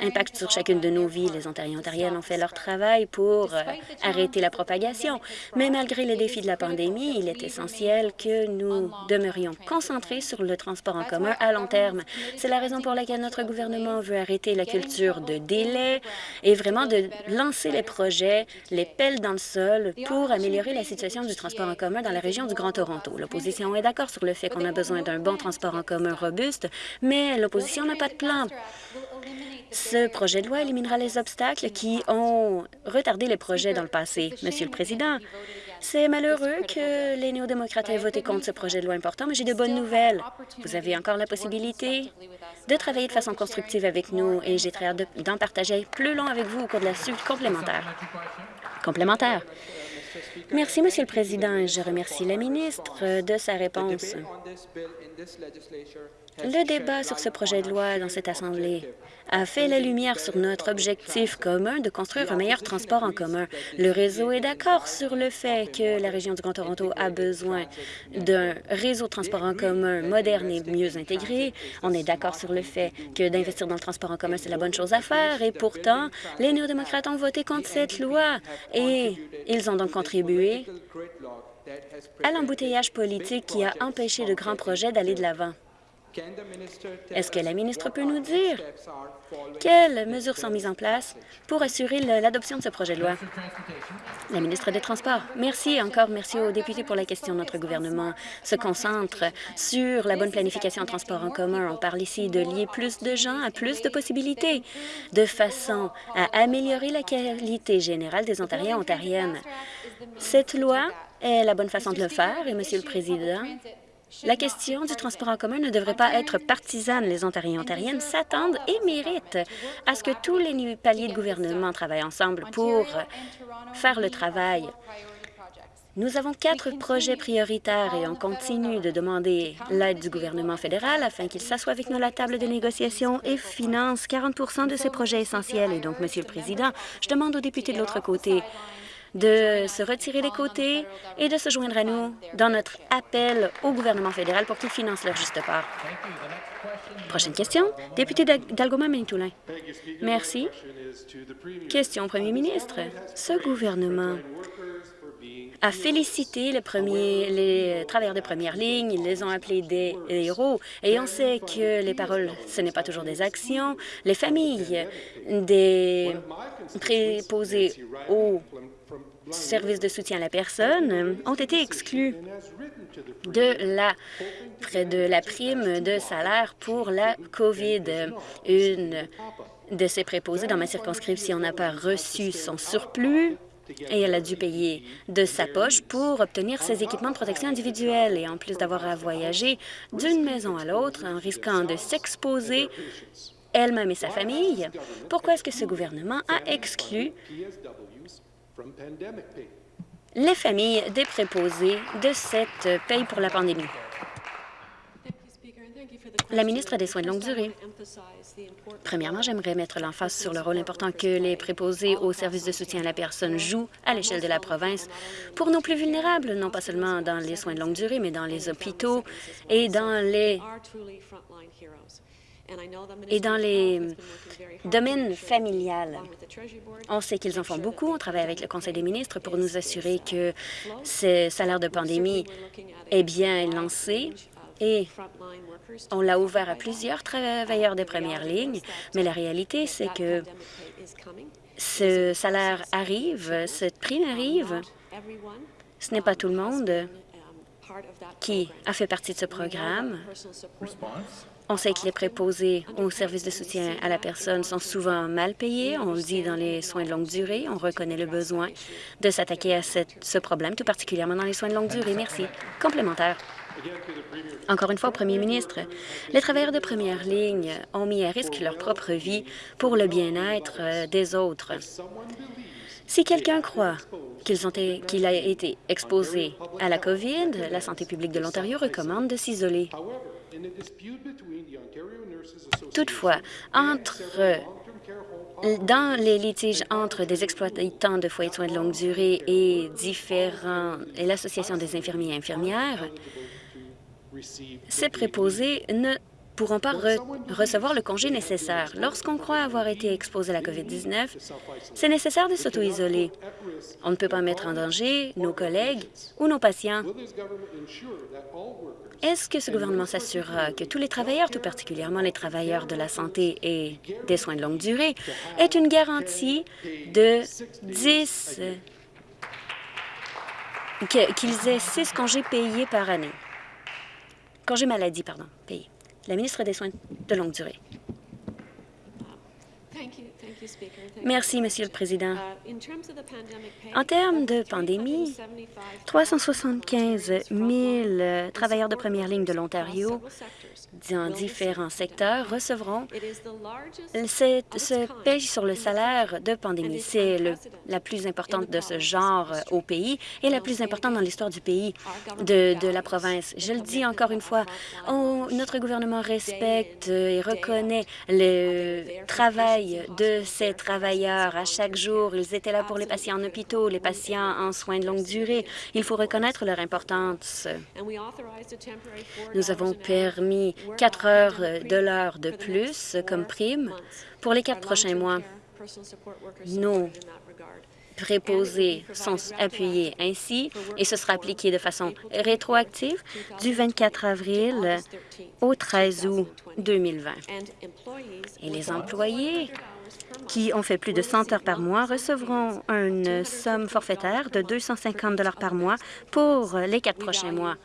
impact sur chacune de nos vies. Les Ontariens et Ontariennes ont fait leur travail pour euh, arrêter la propagation. Mais malgré les défis de la pandémie, il est essentiel que nous demeurions concentrés sur le transport en commun à long terme. C'est la raison pour laquelle notre gouvernement veut arrêter la culture de délai et vraiment de lancer les projets, les pelles dans le sol pour améliorer la situation du transport en commun dans la région du Grand Toronto. L'opposition est d'accord sur le fait qu'on a besoin d'un bon transport en commun robuste, mais l'opposition n'a pas de plan. Ce projet de loi éliminera les obstacles qui ont retardé les projets dans le passé. Monsieur le Président, c'est malheureux que les néo-démocrates aient voté contre ce projet de loi important, mais j'ai de bonnes nouvelles. Vous avez encore la possibilité de travailler de façon constructive avec nous et j'ai très hâte d'en partager plus long avec vous au cours de la suite complémentaire. Complémentaire. Merci, Monsieur le Président. Je remercie la ministre de sa réponse. Le débat sur ce projet de loi dans cette Assemblée a fait la lumière sur notre objectif commun de construire un meilleur transport en commun. Le réseau est d'accord sur le fait que la région du Grand Toronto a besoin d'un réseau de transport en commun moderne et mieux intégré. On est d'accord sur le fait que d'investir dans le transport en commun, c'est la bonne chose à faire. Et pourtant, les néo-démocrates ont voté contre cette loi et ils ont donc contribué à l'embouteillage politique qui a empêché de grands projets d'aller de l'avant. Est-ce que la ministre peut nous dire quelles mesures sont mises en place pour assurer l'adoption de ce projet de loi? La ministre des Transports. Merci encore. Merci aux députés pour la question. Notre gouvernement se concentre sur la bonne planification en transport en commun. On parle ici de lier plus de gens à plus de possibilités, de façon à améliorer la qualité générale des Ontariens et Ontariennes. Cette loi est la bonne façon de le faire et, Monsieur le Président, la question du transport en commun ne devrait pas être partisane. Les Ontariens et Ontariennes s'attendent et méritent à ce que tous les paliers de gouvernement travaillent ensemble pour faire le travail. Nous avons quatre projets prioritaires et on continue de demander l'aide du gouvernement fédéral afin qu'il s'assoie avec nous à la table de négociation et finance 40% de ces projets essentiels. Et donc, Monsieur le Président, je demande aux députés de l'autre côté de se retirer des côtés et de se joindre à nous dans notre appel au gouvernement fédéral pour qu'il finance leur juste part. Prochaine question, député d'Algoma-Manitoulin. Merci. Question au premier ministre. Ce gouvernement a félicité les travailleurs de première ligne. Ils les ont appelés des héros. Et on sait que les paroles, ce n'est pas toujours des actions. Les familles des préposés aux services de soutien à la personne ont été exclus de la, de la prime de salaire pour la COVID. Une de ces préposés dans ma circonscription n'a pas reçu son surplus et elle a dû payer de sa poche pour obtenir ses équipements de protection individuelle. Et en plus d'avoir à voyager d'une maison à l'autre en risquant de s'exposer elle-même et sa famille, pourquoi est-ce que ce gouvernement a exclu les familles des préposés de cette paye pour la pandémie? La ministre des Soins de longue durée. Premièrement, j'aimerais mettre l'emphase sur le rôle important que les préposés aux services de soutien à la personne jouent à l'échelle de la province pour nos plus vulnérables, non pas seulement dans les soins de longue durée, mais dans les hôpitaux et dans les et dans les domaines familiales. On sait qu'ils en font beaucoup. On travaille avec le Conseil des ministres pour nous assurer que ce salaire de pandémie est bien lancé et on l'a ouvert à plusieurs travailleurs de première ligne, mais la réalité, c'est que ce salaire arrive, cette prime arrive. Ce n'est pas tout le monde qui a fait partie de ce programme. On sait que les préposés aux services de soutien à la personne sont souvent mal payés. On le dit dans les soins de longue durée. On reconnaît le besoin de s'attaquer à ce problème, tout particulièrement dans les soins de longue durée. Merci. Complémentaire. Encore une fois, Premier ministre, les travailleurs de première ligne ont mis à risque leur propre vie pour le bien-être euh, des autres. Si quelqu'un croit qu'il a été exposé à la COVID, la santé publique de l'Ontario recommande de s'isoler. Toutefois, entre dans les litiges entre des exploitants de foyers de soins de longue durée et différents et l'Association des infirmiers et infirmières, ces préposés ne pourront pas recevoir le congé nécessaire. Lorsqu'on croit avoir été exposé à la COVID-19, c'est nécessaire de s'auto-isoler. On ne peut pas mettre en danger nos collègues ou nos patients. Est-ce que ce gouvernement s'assurera que tous les travailleurs, tout particulièrement les travailleurs de la santé et des soins de longue durée, aient une garantie de 10 qu'ils aient six congés payés par année? Congé maladie, pardon, payé. La ministre des Soins de longue durée. Merci, Monsieur le Président. En termes de pandémie, 375 000 travailleurs de première ligne de l'Ontario dans différents secteurs recevront cette, ce paye sur le salaire de pandémie. C'est la plus importante de ce genre au pays et la plus importante dans l'histoire du pays, de, de, la province. Je le dis encore une fois, notre gouvernement respecte et reconnaît le travail de ces travailleurs à chaque jour. Ils étaient là pour les patients en hôpitaux, les patients en soins de longue durée. Il faut reconnaître leur importance. Nous avons permis quatre heures de l'heure de plus comme prime pour les quatre prochains mois. Nos préposés sont appuyés ainsi et ce sera appliqué de façon rétroactive du 24 avril au 13 août 2020. Et les employés qui ont fait plus de 100 heures par mois recevront une somme forfaitaire de 250 par mois pour les quatre prochains mois.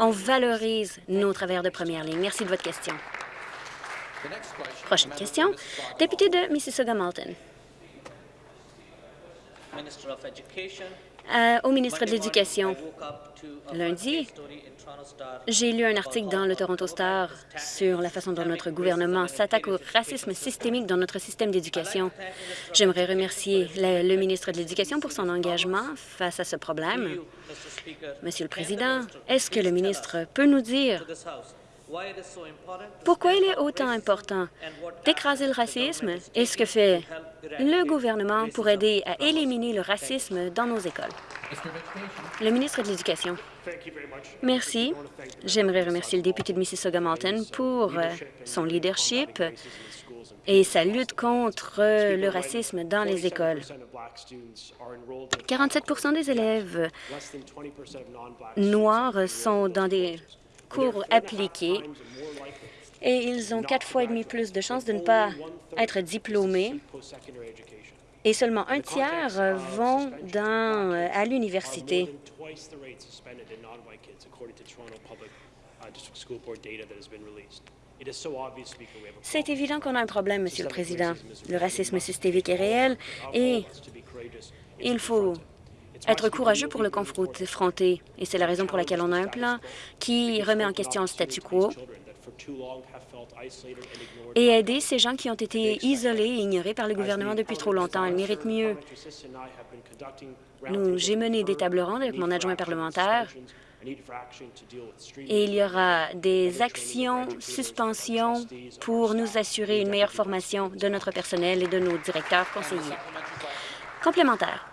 On valorise nos travailleurs de première ligne. Merci de votre question. Prochaine question. Député de Mississauga-Malton. Euh, au ministre de l'Éducation, lundi, j'ai lu un article dans le Toronto Star sur la façon dont notre gouvernement s'attaque au racisme systémique dans notre système d'éducation. J'aimerais remercier le, ministre de l'Éducation pour son engagement face à ce problème. Monsieur le Président, est-ce que le ministre peut nous dire pourquoi il est autant important d'écraser le racisme et ce que fait le gouvernement pour aider à éliminer le racisme dans nos écoles? Le ministre de l'Éducation. Merci. J'aimerais remercier le député de Mississauga-Malton pour euh, son leadership et sa lutte contre le racisme dans les écoles. 47% des élèves noirs sont dans des cours appliqués et ils ont quatre fois et demi plus de chances de ne pas être diplômés et seulement un tiers vont dans, à l'université. C'est évident qu'on a un problème, Monsieur le Président. Le racisme systémique est réel et il faut être courageux pour le confronter. Et c'est la raison pour laquelle on a un plan qui remet en question le statu quo et aider ces gens qui ont été isolés et ignorés par le gouvernement depuis trop longtemps. Ils méritent mieux. J'ai mené des tables rondes avec mon adjoint parlementaire et il y aura des actions, suspensions pour nous assurer une meilleure formation de notre personnel et de nos directeurs conseillers. Complémentaire.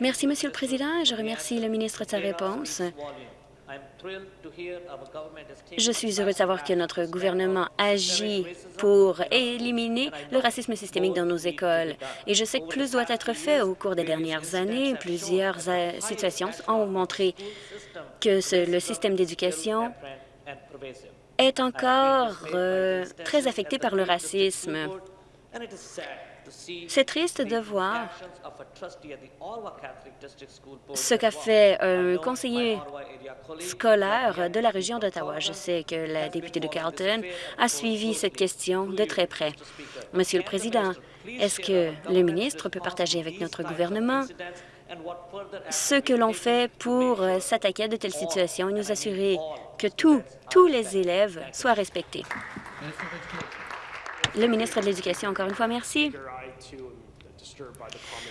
Merci, Monsieur le Président, et je remercie le ministre de sa réponse. Je suis heureux de savoir que notre gouvernement agit pour éliminer le racisme systémique dans nos écoles. Et je sais que plus doit être fait au cours des dernières années. Plusieurs euh, situations ont montré que le système d'éducation est encore euh, très affecté par le racisme. C'est triste de voir ce qu'a fait un conseiller scolaire de la région d'Ottawa. Je sais que la députée de Carleton a suivi cette question de très près. Monsieur le Président, est-ce que le ministre peut partager avec notre gouvernement ce que l'on fait pour s'attaquer à de telles situations et nous assurer que tous, tous les élèves soient respectés? Le ministre de l'Éducation, encore une fois, merci.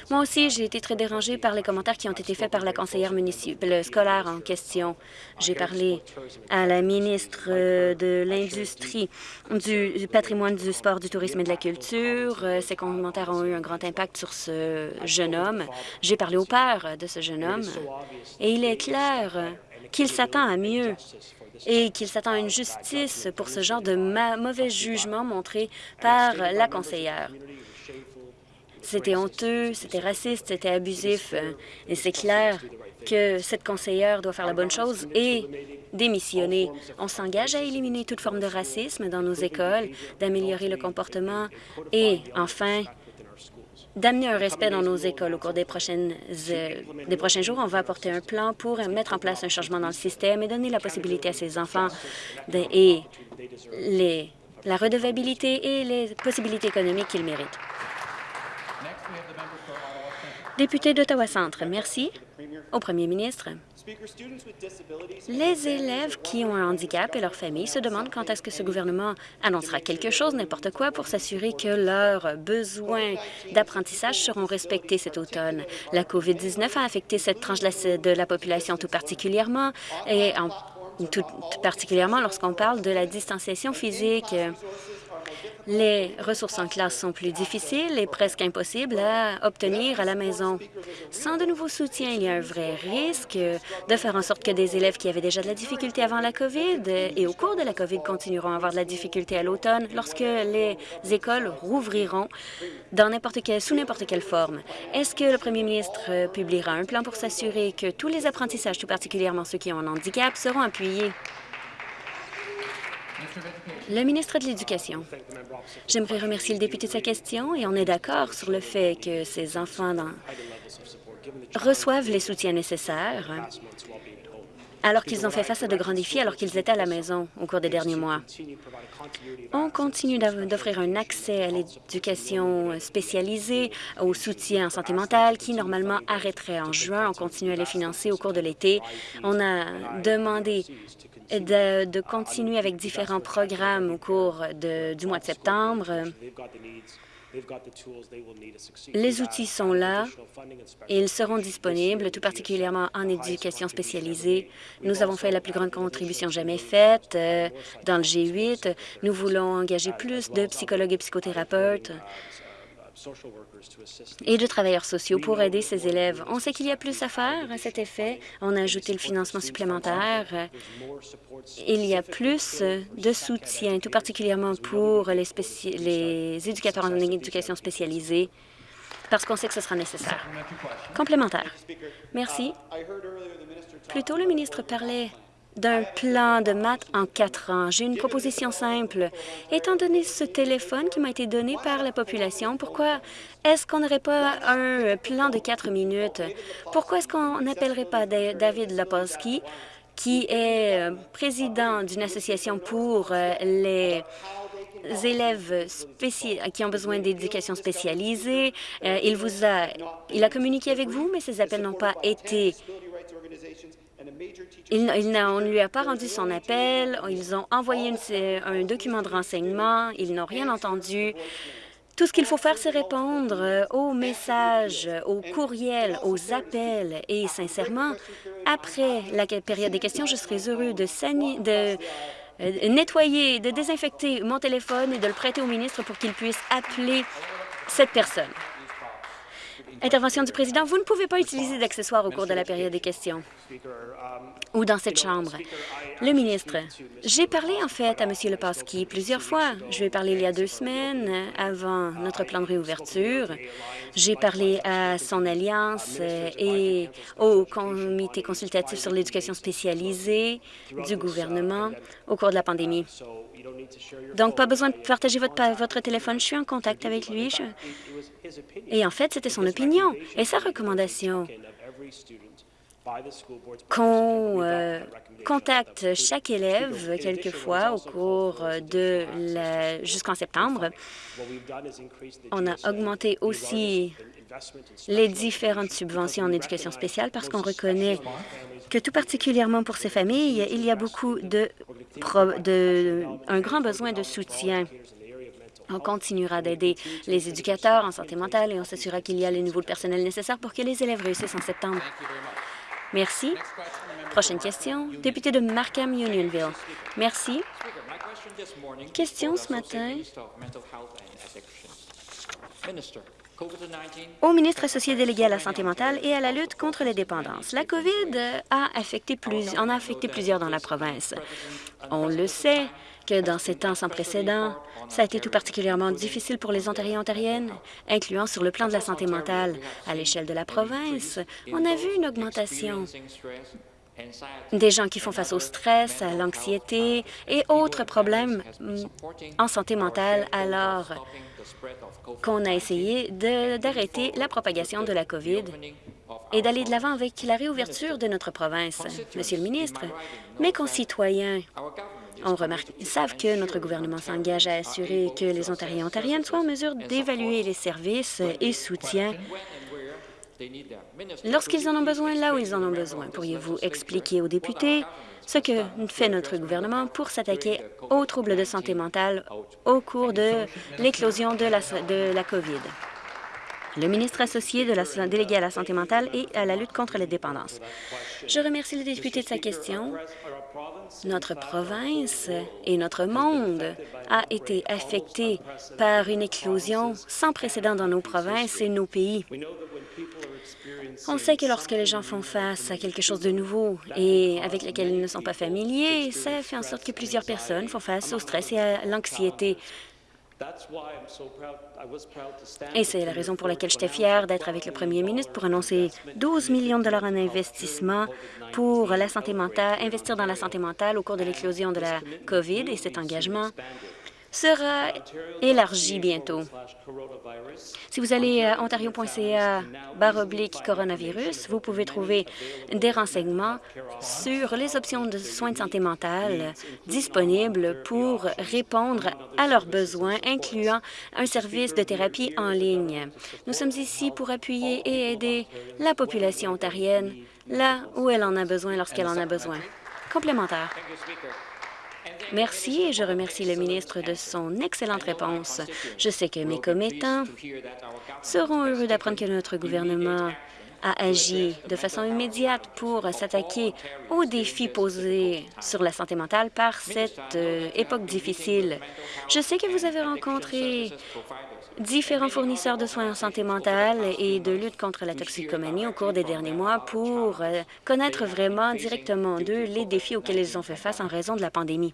Moi aussi, j'ai été très dérangée par les commentaires qui ont été faits par la conseillère municipale scolaire en question. J'ai parlé à la ministre euh, de l'Industrie, du, patrimoine, du sport, du tourisme et de la culture. Euh, ces commentaires ont eu un grand impact sur ce jeune homme. J'ai parlé au père de ce jeune homme et il est clair qu'il s'attend à mieux et qu'il s'attend à une justice pour ce genre de mauvais jugement montré par la conseillère. C'était honteux, c'était raciste, c'était abusif. Et c'est clair que cette conseillère doit faire la bonne chose et démissionner. On s'engage à éliminer toute forme de racisme dans nos écoles, d'améliorer le comportement et, enfin, d'amener un respect dans nos écoles au cours des, euh, prochains jours. On va apporter un plan pour mettre en place un changement dans le système et donner la possibilité à ces enfants de, et la redevabilité et les possibilités économiques qu'ils méritent. Député d'Ottawa-Centre, merci. Au premier ministre. Les élèves qui ont un handicap et leurs familles se demandent quand est-ce que ce gouvernement annoncera quelque chose, n'importe quoi, pour s'assurer que leurs besoins d'apprentissage seront respectés cet automne. La COVID-19 a affecté cette tranche de la population tout particulièrement, et tout particulièrement lorsqu'on parle de la distanciation physique. Les ressources en classe sont plus difficiles et presque impossibles à obtenir à la maison. Sans de nouveaux soutiens, il y a un vrai risque de faire en sorte que des élèves qui avaient déjà de la difficulté avant la COVID et au cours de la COVID continueront à avoir de la difficulté à l'automne lorsque les écoles rouvriront dans n'importe sous n'importe quelle forme. Est-ce que le premier ministre publiera un plan pour s'assurer que tous les apprentissages, tout particulièrement ceux qui ont un handicap, seront appuyés? Le ministre de l'Éducation. J'aimerais remercier le député de sa question et on est d'accord sur le fait que ces enfants reçoivent les soutiens nécessaires alors qu'ils ont fait face à de grands défis alors qu'ils étaient à la maison au cours des derniers mois. On continue d'offrir un accès à l'éducation spécialisée, au soutien en santé mentale qui, normalement, arrêterait en juin. On continue à les financer au cours de l'été. On a demandé de, continuer avec différents programmes au cours du mois de septembre. Les outils sont là et ils seront disponibles, tout particulièrement en éducation spécialisée. Nous avons fait la plus grande contribution jamais faite euh, dans le G8. Nous voulons engager plus de psychologues et psychothérapeutes et de travailleurs sociaux pour aider ces élèves. On sait qu'il y a plus à faire à cet effet. On a ajouté le financement supplémentaire. Il y a plus de soutien, tout particulièrement pour les, les éducateurs en éducation spécialisée, parce qu'on sait que ce sera nécessaire. Complémentaire. Merci. Plus tôt, le ministre parlait d'un plan de maths en quatre ans. J'ai une proposition simple. Étant donné ce téléphone qui m'a été donné par la population, pourquoi est-ce qu'on n'aurait pas un plan de quatre minutes? Pourquoi est-ce qu'on n'appellerait pas David Lapolsky qui est euh, président d'une association pour euh, les élèves qui ont besoin d'éducation spécialisée? il vous a, il a communiqué avec vous, mais ces appels n'ont pas été il, on ne lui a pas rendu son appel. Ils ont envoyé un document de renseignement. Ils n'ont rien entendu. Tout ce qu'il faut faire, c'est répondre aux messages, aux courriels, aux appels. Et sincèrement, après la période des questions, je serais heureux de, de euh, nettoyer, de désinfecter mon téléphone et de le prêter au ministre pour qu'il puisse appeler cette personne. Intervention du président. Vous ne pouvez pas utiliser d'accessoires au cours de la période des questions ou dans cette Chambre. Le ministre, j'ai parlé en fait à M. Lepasky plusieurs fois. Je lui ai parlé il y a deux semaines avant notre plan de réouverture. J'ai parlé à son alliance et au comité consultatif sur l'éducation spécialisée du gouvernement au cours de la pandémie. Donc, pas besoin de partager votre, votre téléphone. Je suis en contact avec lui. Et en fait, c'était son opinion et sa recommandation qu'on euh, contacte chaque élève quelquefois au cours de la... jusqu'en septembre. On a augmenté aussi les différentes subventions en éducation spéciale parce qu'on reconnaît que tout particulièrement pour ces familles, il y a beaucoup de, de un grand besoin de soutien. On continuera d'aider les éducateurs en santé mentale et on s'assurera qu'il y a le niveau de personnel nécessaire pour que les élèves réussissent en septembre. Merci. Prochaine question, député de Markham Unionville. Merci. Question ce matin au ministre associé délégué à la santé mentale et à la lutte contre les dépendances. La COVID a affecté en a affecté plusieurs dans la province. On le sait que dans ces temps sans précédent, ça a été tout particulièrement difficile pour les Ontariens et Ontariennes, incluant sur le plan de la santé mentale. À l'échelle de la province, on a vu une augmentation des gens qui font face au stress, à l'anxiété et autres problèmes en santé mentale alors qu'on a essayé d'arrêter la propagation de la COVID et d'aller de l'avant avec la réouverture de notre province. Monsieur le ministre, mes concitoyens savent que notre gouvernement s'engage à assurer que les Ontariens et Ontariennes soient en mesure d'évaluer les services et soutiens lorsqu'ils en ont besoin, là où ils en ont besoin. Pourriez-vous expliquer aux députés ce que fait notre gouvernement pour s'attaquer aux troubles de santé mentale au cours de l'éclosion de la, de la COVID? Le ministre associé délégué à la santé mentale et à la lutte contre les dépendances. Je remercie le député de sa question. Notre province et notre monde a été affecté par une éclosion sans précédent dans nos provinces et nos pays. On sait que lorsque les gens font face à quelque chose de nouveau et avec lequel ils ne sont pas familiers, ça fait en sorte que plusieurs personnes font face au stress et à l'anxiété. Et c'est la raison pour laquelle j'étais fière d'être avec le premier ministre pour annoncer 12 millions de dollars en investissement pour la santé mentale, investir dans la santé mentale au cours de l'éclosion de la COVID et cet engagement sera élargi bientôt. Si vous allez à ontario.ca oblique coronavirus, vous pouvez trouver des renseignements sur les options de soins de santé mentale disponibles pour répondre à leurs besoins, incluant un service de thérapie en ligne. Nous sommes ici pour appuyer et aider la population ontarienne là où elle en a besoin lorsqu'elle en a besoin. Complémentaire. Merci et je remercie le ministre de son excellente réponse. Je sais que mes commettants seront heureux d'apprendre que notre gouvernement a agi de façon immédiate pour s'attaquer aux défis posés sur la santé mentale par cette euh, époque difficile. Je sais que vous avez rencontré différents fournisseurs de soins en santé mentale et de lutte contre la toxicomanie au cours des derniers mois pour euh, connaître vraiment directement d'eux les défis auxquels ils ont fait face en raison de la pandémie.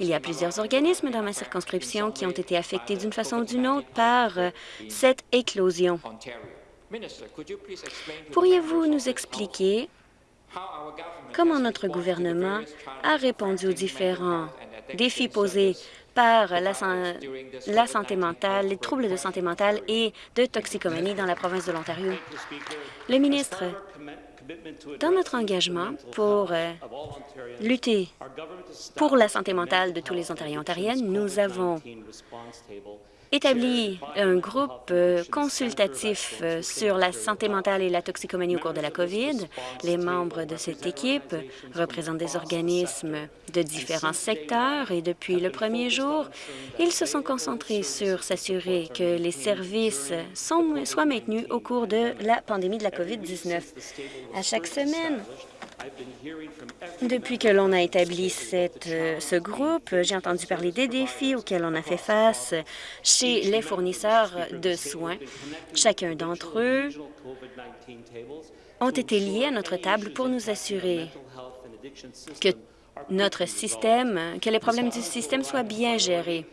Il y a plusieurs organismes dans ma circonscription qui ont été affectés d'une façon ou d'une autre par euh, cette éclosion. Pourriez-vous nous expliquer comment notre gouvernement a répondu aux différents défis posés par la, la santé mentale, les troubles de santé mentale et de toxicomanie dans la province de l'Ontario. Le ministre, dans notre engagement pour euh, lutter pour la santé mentale de tous les Ontariens et Ontariennes, nous avons établi un groupe euh, consultatif euh, sur la santé mentale et la toxicomanie au cours de la COVID. Les membres de cette équipe représentent des organismes de différents secteurs et depuis le premier jour, ils se sont concentrés sur s'assurer que les services sont, soient maintenus au cours de la pandémie de la COVID-19. À chaque semaine, depuis que l'on a établi euh, ce groupe, j'ai entendu parler des défis auxquels on a fait face chez les fournisseurs de soins. Chacun d'entre eux ont été liés à notre table pour nous assurer que notre système, que les problèmes du système soient bien gérés.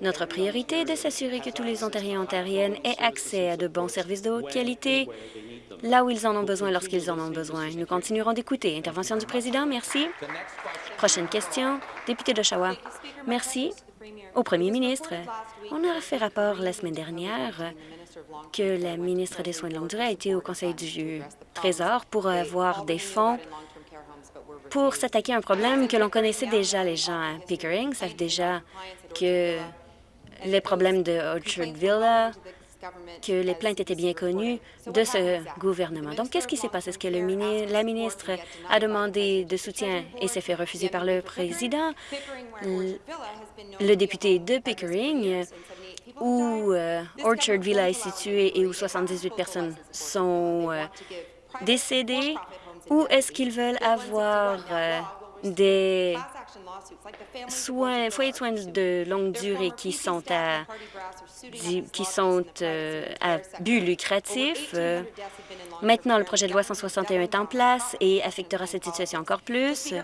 Notre priorité est de s'assurer que tous les Ontariens et Ontariennes aient accès à de bons services de haute qualité là où ils en ont besoin lorsqu'ils en ont besoin. Nous continuerons d'écouter. Intervention du président, merci. Prochaine question, député d'Oshawa. Merci. Au premier ministre, on a fait rapport la semaine dernière que la ministre des Soins de longue durée a été au Conseil du Trésor pour avoir des fonds pour s'attaquer à un problème que l'on connaissait déjà, les gens à Pickering savent déjà que les problèmes de Orchard Villa, que les plaintes étaient bien connues de ce gouvernement. Donc, qu'est-ce qui s'est passé? Est-ce que le la ministre a demandé de soutien et s'est fait refuser par le président? Le, député de Pickering, où euh, Orchard Villa est situé et où 78 personnes sont euh, décédées, ou est-ce qu'ils veulent avoir euh, des soins, foyers de soins de longue durée qui sont à, qui sont euh, à but lucratif. Euh, maintenant, le projet de loi 161 est en place et affectera cette situation encore plus.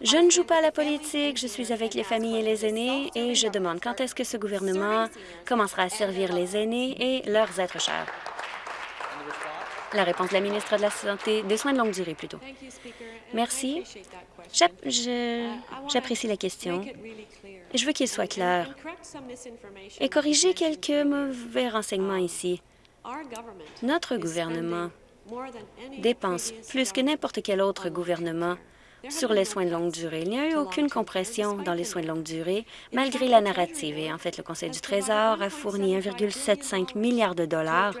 Je ne joue pas à la politique, je suis avec les familles et les aînés et je demande quand est-ce que ce gouvernement commencera à servir les aînés et leurs êtres chers. La réponse de la ministre de la Santé, des soins de longue durée plutôt. Merci. J'apprécie la question. Je veux qu'il soit clair et corriger quelques mauvais renseignements ici. Notre gouvernement dépense plus que n'importe quel autre gouvernement sur les soins de longue durée. Il n'y a eu aucune compression dans les soins de longue durée, malgré la narrative. Et en fait, le Conseil du Trésor a fourni 1,75 milliard de dollars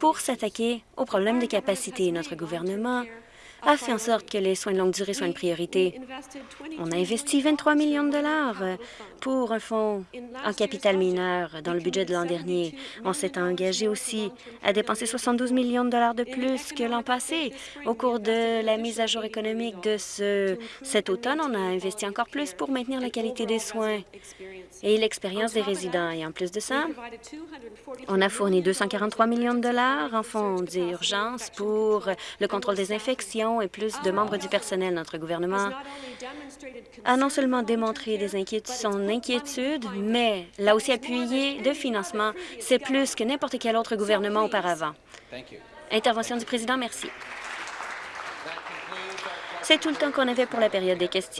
pour s'attaquer aux problèmes de capacité. Notre gouvernement a fait en sorte que les soins de longue durée soient une priorité. On a investi 23 millions de dollars pour un fonds en capital mineur dans le budget de l'an dernier. On s'est engagé aussi à dépenser 72 millions de dollars de plus que l'an passé. Au cours de la mise à jour économique de ce, cet automne, on a investi encore plus pour maintenir la qualité des soins et l'expérience des résidents. Et en plus de ça, on a fourni 243 millions de dollars en fonds d'urgence pour le contrôle des infections et plus de membres du personnel. Notre gouvernement a non seulement démontré des inquiétudes, son inquiétude, mais l'a aussi appuyé de financement. C'est plus que n'importe quel autre gouvernement auparavant. Intervention du président, merci. C'est tout le temps qu'on avait pour la période des questions.